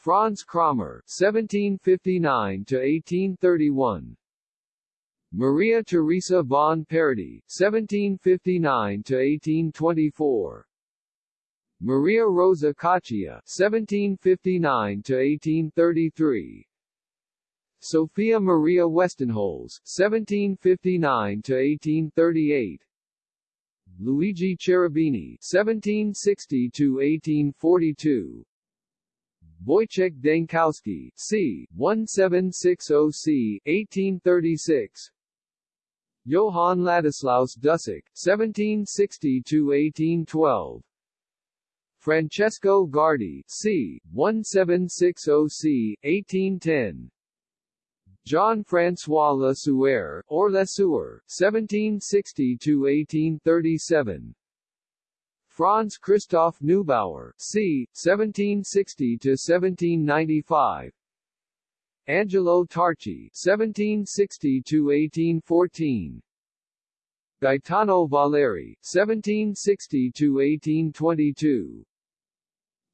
Franz Krommer (1759–1831), Maria Theresa von Paradis (1759–1824), Maria Rosa Coccia (1759–1833). Sophia Maria Westenholz, 1759–1838 Luigi Cherubini (1760–1842), Wojciech Dankowski, c. 1760 c. 1836. Johann Ladislaus Dussek, 1760–1812 Francesco Guardi, c. 1760 c. 1810 Jean-François Le Sueur, or Le Sueur, 1760–1837 Franz Christoph Neubauer, c. 1760 to 1795. Angelo Tarchi, 1760 to 1814. Gaetano Valeri, 1760 to 1822.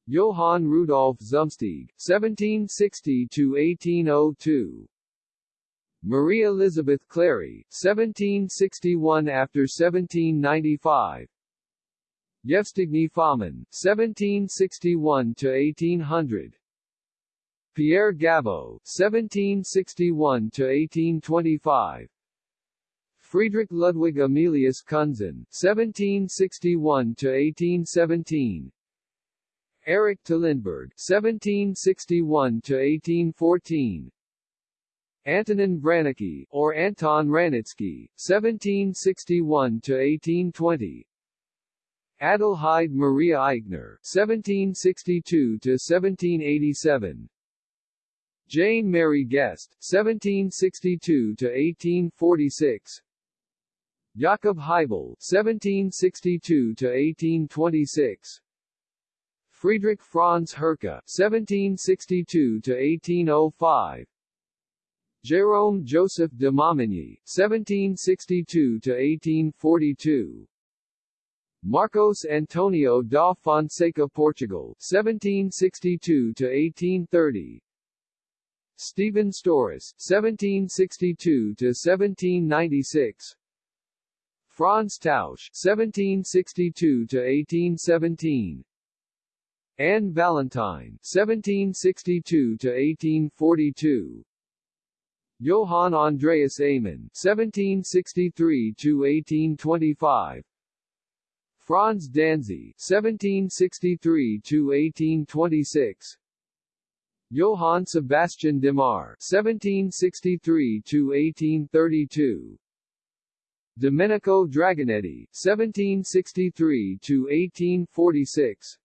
Johann Rudolf Zumsteeg, 1760 to 1802. Marie Elizabeth Clary, 1761 after 1795 Yevstigny Fomin, 1761 to 1800 Pierre Gaveaux, 1761 to 1825 Friedrich Ludwig Emilius Kunzen, 1761–1817 Erich Tillenberg, 1761–1814 Antonin Vranicki, or Anton Wranitzky, 1761–1820 Adelheid Maria Eichner 1762–1787 Jane Mary Guest, 1762–1846 Jakob Haibel, 1762–1826 Friedrich Franz Herke, 1762–1805 Jérôme Joseph de Momigny, 1762–1842 Marcos Antonio da Fonseca Portugal, 1762 to 1830 Stephen Storace, 1762 to 1796 Franz Tausch, 1762 to 1817 Anne Valentine, 1762 to 1842 Johann Andreas Amon, 1763–1825 Franz Danzi, 1763–1826 Johann Sebastian Demar, 1763–1832 Domenico Dragonetti, 1763–1846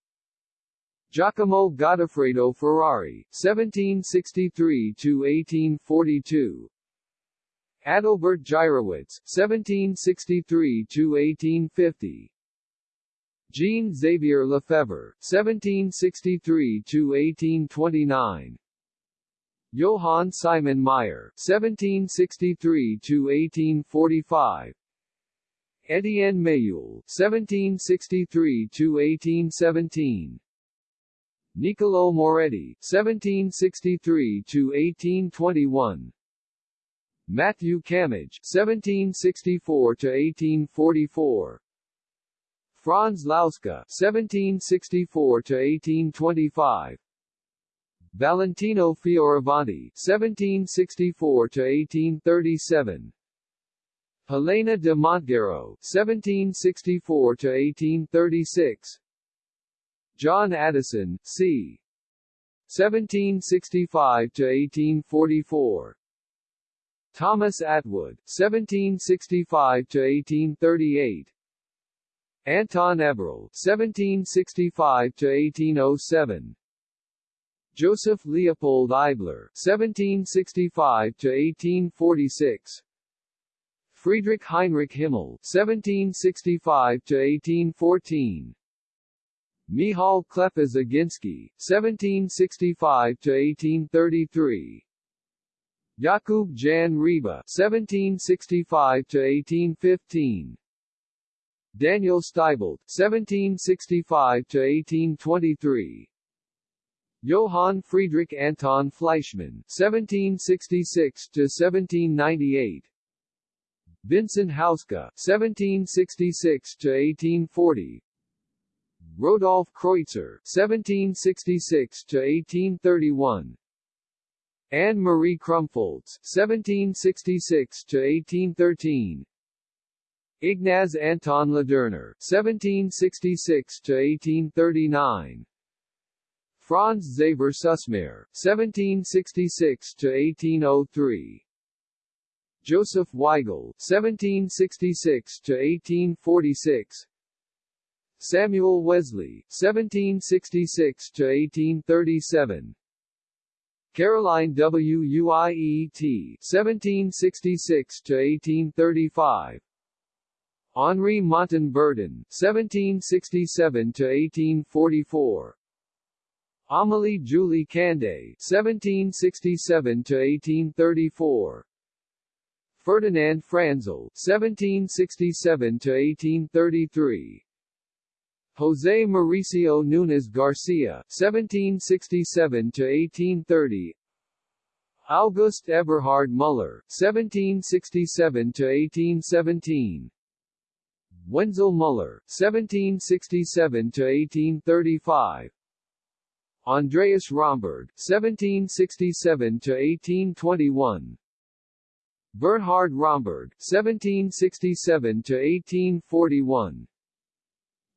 Giacomo Gottofredo Ferrari, 1763–1842 Adalbert Gyrowetz, 1763–1850 Jean Xavier Lefebvre, 1763–1829 Johann Simon Meyer, 1763–1845 Etienne Méhul, 1763–1817 Niccolo Moretti, 1763–1821 Matthew Camidge, 1764–1844 Franz Lauska, 1764–1825 Valentino Fioravanti, 1764–1837 Helena de Montgeroult, 1764–1836 John Addison, c. 1765–1844 Thomas Attwood, 1765–1838 Anton Eberl, 1765–1807 Joseph Leopold Eibler, 1765–1846 Friedrich Heinrich Himmel, 1765–1814 Michal Kleppa-Zaginski, 1765–1833 Jakub Jan Ryba, 1765–1815 Daniel Steibelt, 1765–1823 Johann Friedrich Anton Fleischmann, 1766–1798 Vincent Hauska, 1766–1840 Rodolph Kreutzer, 1766–1831 Anne-Marie Krumpholtz, 1766–1813 Ignaz Anton Ladurner, 1766–1839 Franz Xaver Süssmayr, 1766–1803 Joseph Weigl, 1766–1846 Samuel Wesley, 1766–1837 Caroline W. Uiet, 1766–1835 Henri Montan-Berton, 1767–1844 Amélie Julie Candeille 1767–1834 Ferdinand Franzel, 1767–1833 José Mauricio Nunes Garcia, 1767–1830 August Eberhard Müller, 1767–1817 Wenzel Müller, 1767–1835 Andreas Romberg, 1767–1821 Bernhard Romberg (1767–1841),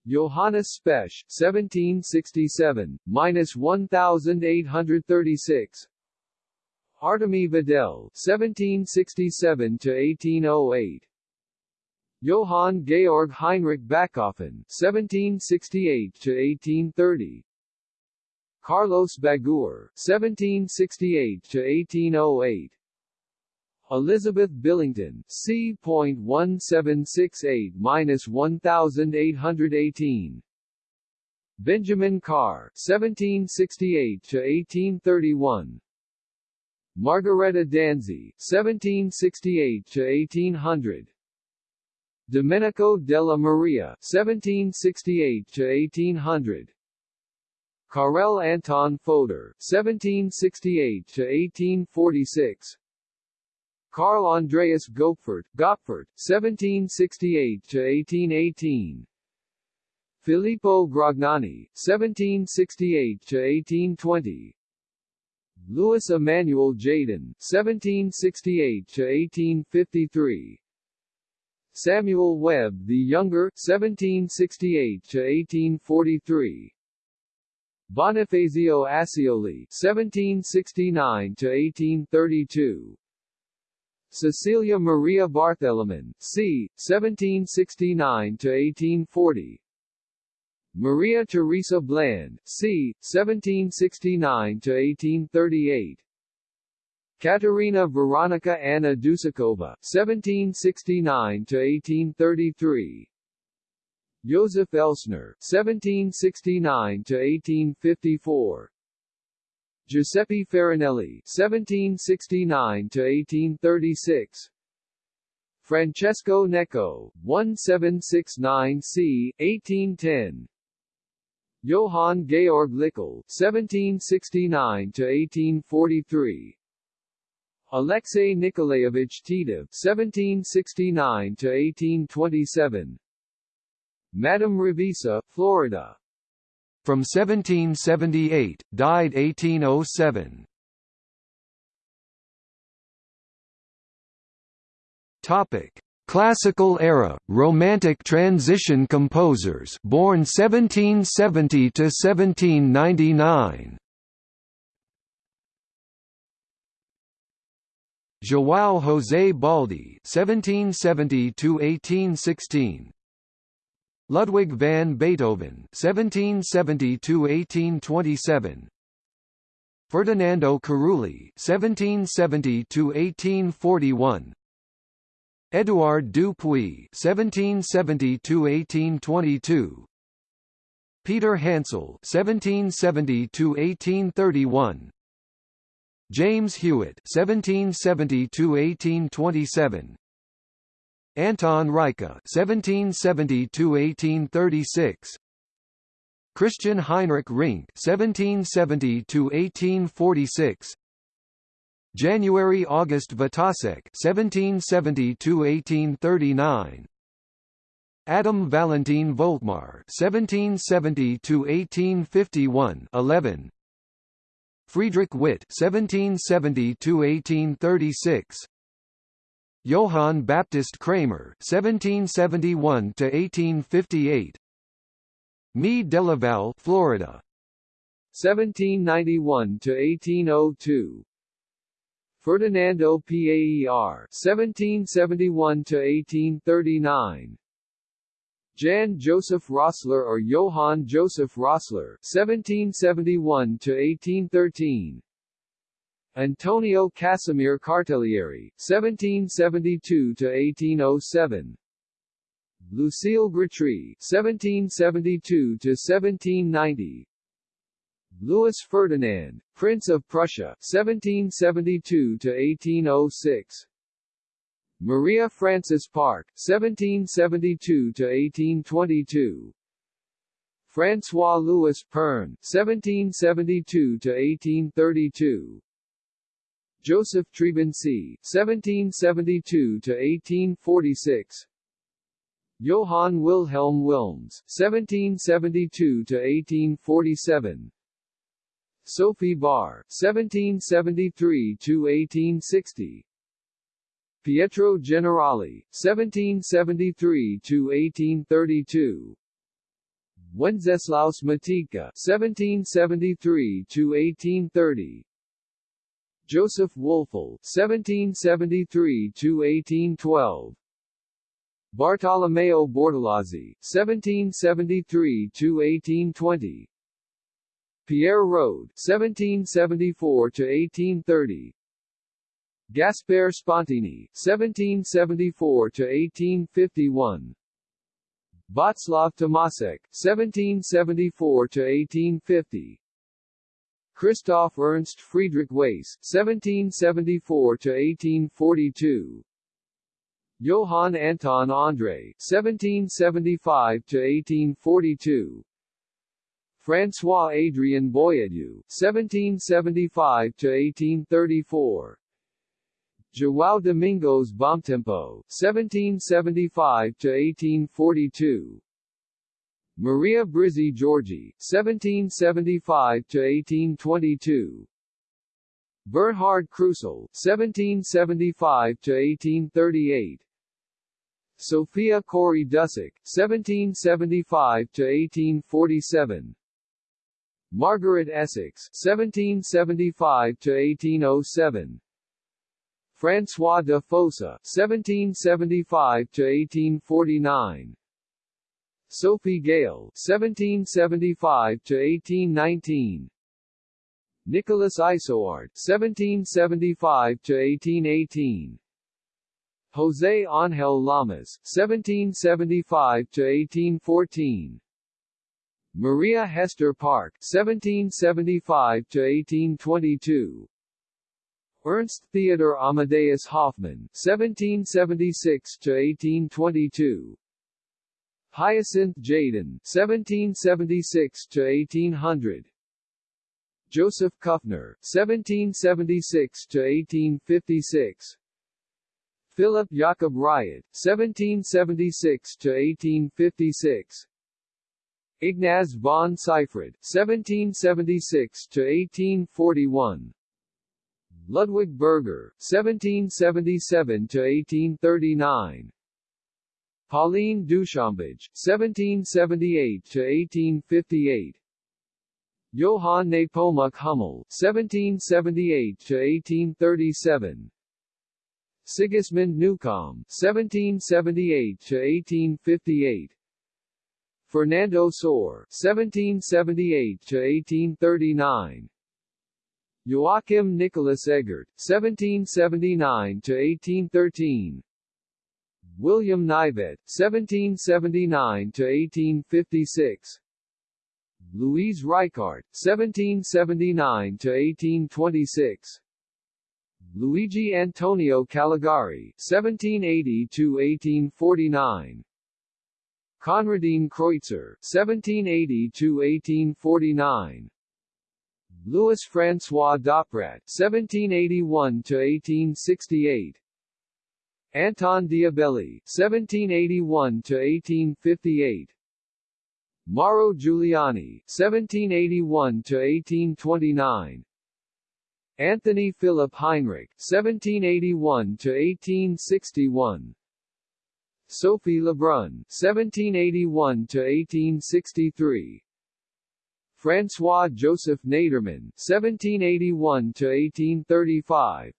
Johannes Specht (1767–1836), Artemy Vedel (1767–1808), Johann Georg Heinrich Bachofen (1768–1830), Carlos Baguer (1768–1808). Elizabeth Billington, C.1768-1818. Benjamin Carr, 1768-1831. Margareta Danzi, 1768-1800. Domenico della Maria, 1768-1800. Karel Anton Fodor, 1768-1846. Carl Andreas Gopfert, Gottfert, 1768-1818 Filippo Gragnani, 1768-1820 Louis Emmanuel Jadin, 1768-1853 Samuel Webbe the Younger, 1768 to 1843 Bonifacio Asioli, 1769 to 1832 Cecilia Maria Barthélemon, c. 1769 to 1840 Maria Teresa Bland, c. 1769–1838 Katerina Veronica Anna Dusakova, 1769–1833 Joseph Elsner, 1769–1854 Giuseppe Farinelli (1769–1836), Francesco Necco (1769 c. 1810), Johann Georg Lickel (1769–1843), Alexei Nikolaevich Titov (1769–1827), Madame Revisa, Florida, from 1778, died 1807. Topic: Classical era, Romantic transition composers born 1770 to 1799. João José Baldi 1770 to 1816 Ludwig van Beethoven (1770–1827), Ferdinando Carulli (1770–1841), Édouard Dupuy (1770–1822), Peter Hansel (1770–1831), James Hewitt (1770–1827), Anton Reicha (1770–1836), Christian Heinrich Rinck (1770–1846), January August Wojtaszek (1770–1839), Adam Valentin Volkmar (1770–1851) 11. Friedrich Witt (1770–1836), Johann Baptist Cramer (1771–1858), Me Delaval, Florida, 1791–1802. Ferdinando Paer (1771–1839). Jan Joseph Rossler or Johann Joseph Rossler (1771–1813). Antonio Casimir Cartellieri, 1772–1807 Lucille Grétry, 1772–1790 Louis Ferdinand, Prince of Prussia, 1772–1806 Maria Frances Parke, 1772–1822 François Louis Perne, 1772–1832 Joseph Trebuchet (1772–1846), Johann Wilhelm Wilms (1772–1847), Sophie Bawr (1773–1860), Pietro Generali, 1773–1832 Wenceslaus Matiegka, 1773–1830 Joseph Woelfl, 1773–1812 Bartolomeo Bortolazzi, 1773–1820 Pierre Rode, 1774–1830 Gaspare Spontini, 1774–1851 Václav Tomasek, 1774–1850 Christoph Ernst Friedrich Weyse, 1774–1842 Johann Anton André, 1775–1842 François Adrien Boieldieu, 1775–1834 João Domingos Bomtempo, 1775–1842 Maria Brizzi Giorgi, 1775–1822 Bernhard Crusell, 1775–1838 Sophia Corri Dussek, 1775–1847 Margaret Essex, 1775–1807 François de Fossa, 1775–1849 Sophie Gail, 1775–1819 Nicholas Isouard, 1775–1818 José Ángel Lamas, 1775–1814 Maria Hester Park, 1775–1822 Ernst Theodor Amadeus Hoffmann, 1776–1822 Hyacinth Jadin, 1776–1800 Joseph Kuffner, 1776–1856 Philip Jakob Riotte, 1776–1856 Ignaz von Seyfried, 1776–1841 Ludwig Berger, 1777 to 1839. Pauline Duchambge, 1778–1858 Johann Nepomuk Hummel, 1778 to 1837. Sigismund Neukomm, 1778 to 1858. Fernando Sor, 1778–1839 Joachim Nicholas Eggert, 1779–1813 William Nivette, 1779–1856 Louise Reichardt, 1779–1826 Luigi Antonio Calegari, 1780–1849 Conradin Kreutzer, 1780–1849 Louis François Dauprat, 1781–1868 Anton Diabelli, 1781–1858 Mauro Giuliani, 1781–1829 Anthony Philip Heinrich, 1781–1861 Sophie Lebrun, 1781–1863 François Joseph Naderman, 1781–1835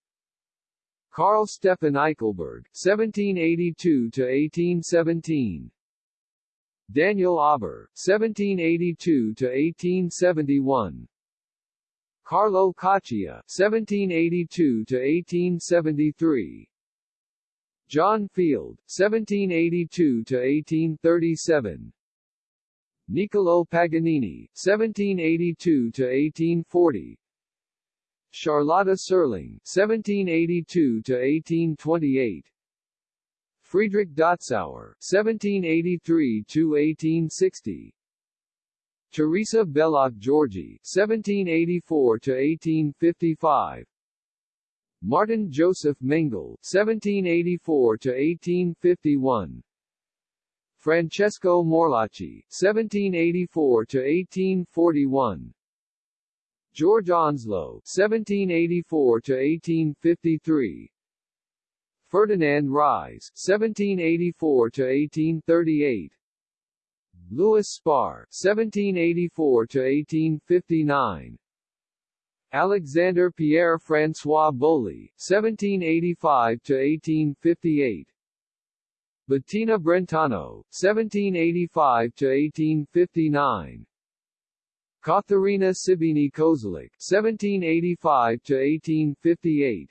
Carl Stephan Eichelberg, 1782–1817 Daniel Auber, 1782–1871 Carlo Coccia, 1782–1873 John Field, 1782–1837 Niccolo Paganini, 1782–1840 Charlotta Seuerling, 1782–1828 Friedrich Dotzauer, 1783–1860 Teresa Belloc Giorgi, 1784–1855 Martin Joseph Mengal, 1784–1851 Francesco Morlacchi, 1784–1841 George Onslow, 1784–1853 Ferdinand Ries (1784–1838), Louis Sparre (1784–1859), Alexander Pierre François Boly (1785–1858). Bettina Brentano, 1785–1859 Katharina Sibini Kozelik, 1785–1858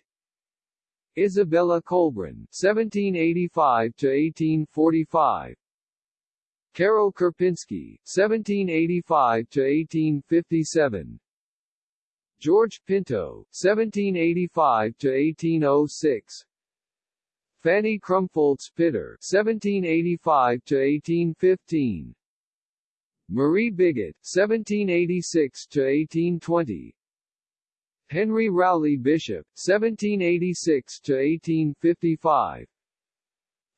Isabella Colbran, 1785–1845 Karol Kurpiński, 1785–1857 George Pinto, 1785–1806 Fanny Krumpholtz Pittar, 1785–1815 Marie Bigot, 1786–1820 Henry Rowley Bishop, 1786–1855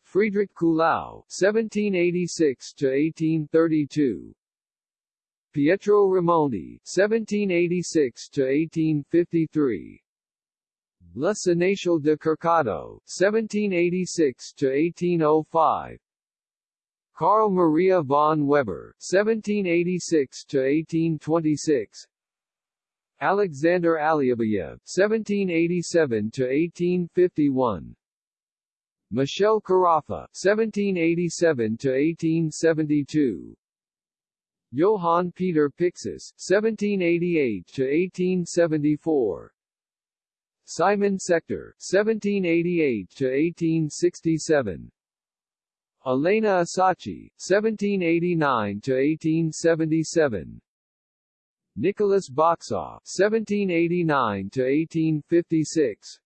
Friedrich Kuhlau, 1786–1832 Pietro Raimondi, 1786–1853 La Sénéchale de Kercado, 1786–1805 Carl Maria von Weber, 1786–1826 Alexander Alyabayev, 1787–1851 Michel Carafa, 1787–1872 Johann Peter Pixis, 1788–1874 Simon Sechter, 1788 to 1867. Elena Asachi, 1789 to 1877. Nicholas Bochsa, 1789–1856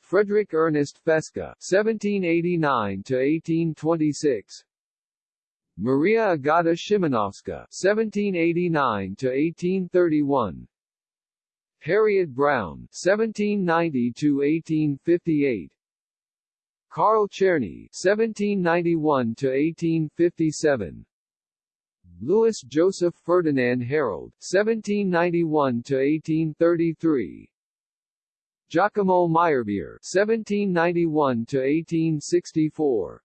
Frederick Ernest Fesca, 1789 to 1826. Maria Agata Szymanowska, 1789–1831 Harriet Browne, 1790–1858 Carl Czerny, 1791–1857 Louis Joseph Ferdinand Hérold, 1791–1833 Giacomo Meyerbeer, 1791–1864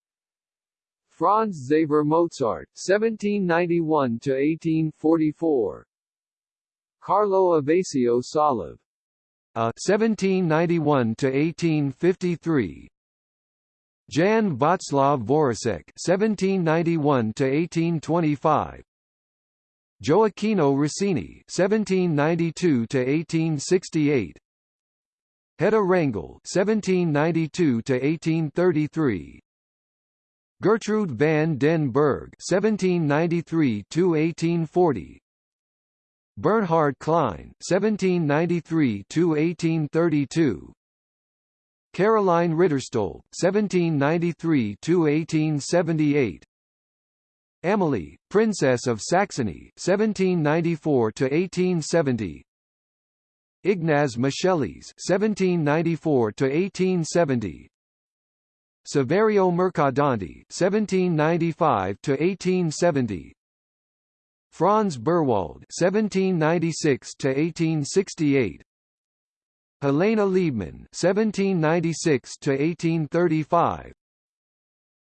Franz Xaver Mozart, 1791–1844 Carlo Abbasio Salov, uh, 1791–1853 Jan Václav Voracek (1791–1825), Gioacchino Rossini (1792–1868), Hedda Wrangel (1792–1833), Gertrude van den Bergh (1793–1840), Bernhard Klein (1793–1832). Caroline Ridderstolpe (1793–1878), Amalie, Princess of Saxony (1794–1870), Ignaz Moscheles (1794–1870), Saverio Mercadante (1795–1870), Franz Berwald (1796–1868). Helena Liebmann (1796–1835),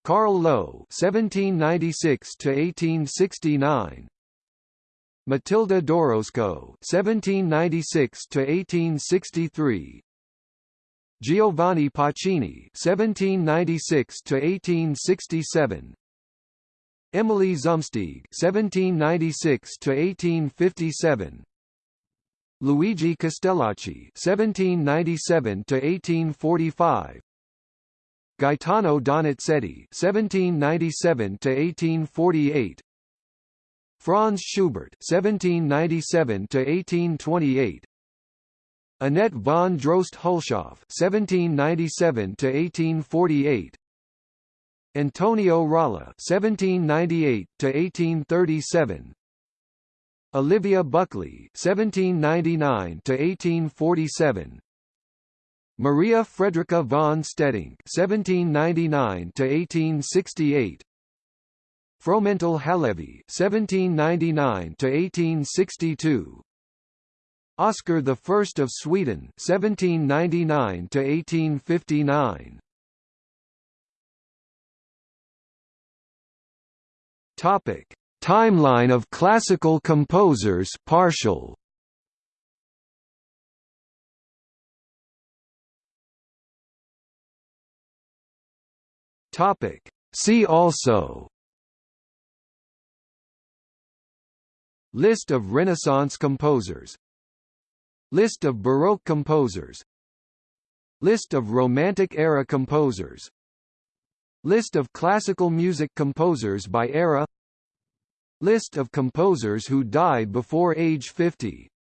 Carl Loewe (1796–1869), Matilda Dorosco (1796–1863), Giovanni Pacini (1796–1867), Emily Zumsteeg (1796–1857). Luigi Castellacci (1797–1845), Gaetano Donizetti (1797–1848), Franz Schubert (1797–1828), Annette von Droste-Hulshoff (1797–1848), Antonio Ralla (1798–1837). Olivia Buckley (1799–1847), Maria Frederica von Steding (1799–1868), Fromental Halévy (1799–1862), Oscar I of Sweden (1799–1859). Topic: Timeline of classical composers partial. Topic: See also. List of Renaissance composers. List of Baroque composers. List of Romantic-era composers List of classical music composers by era. List of composers who died before age 50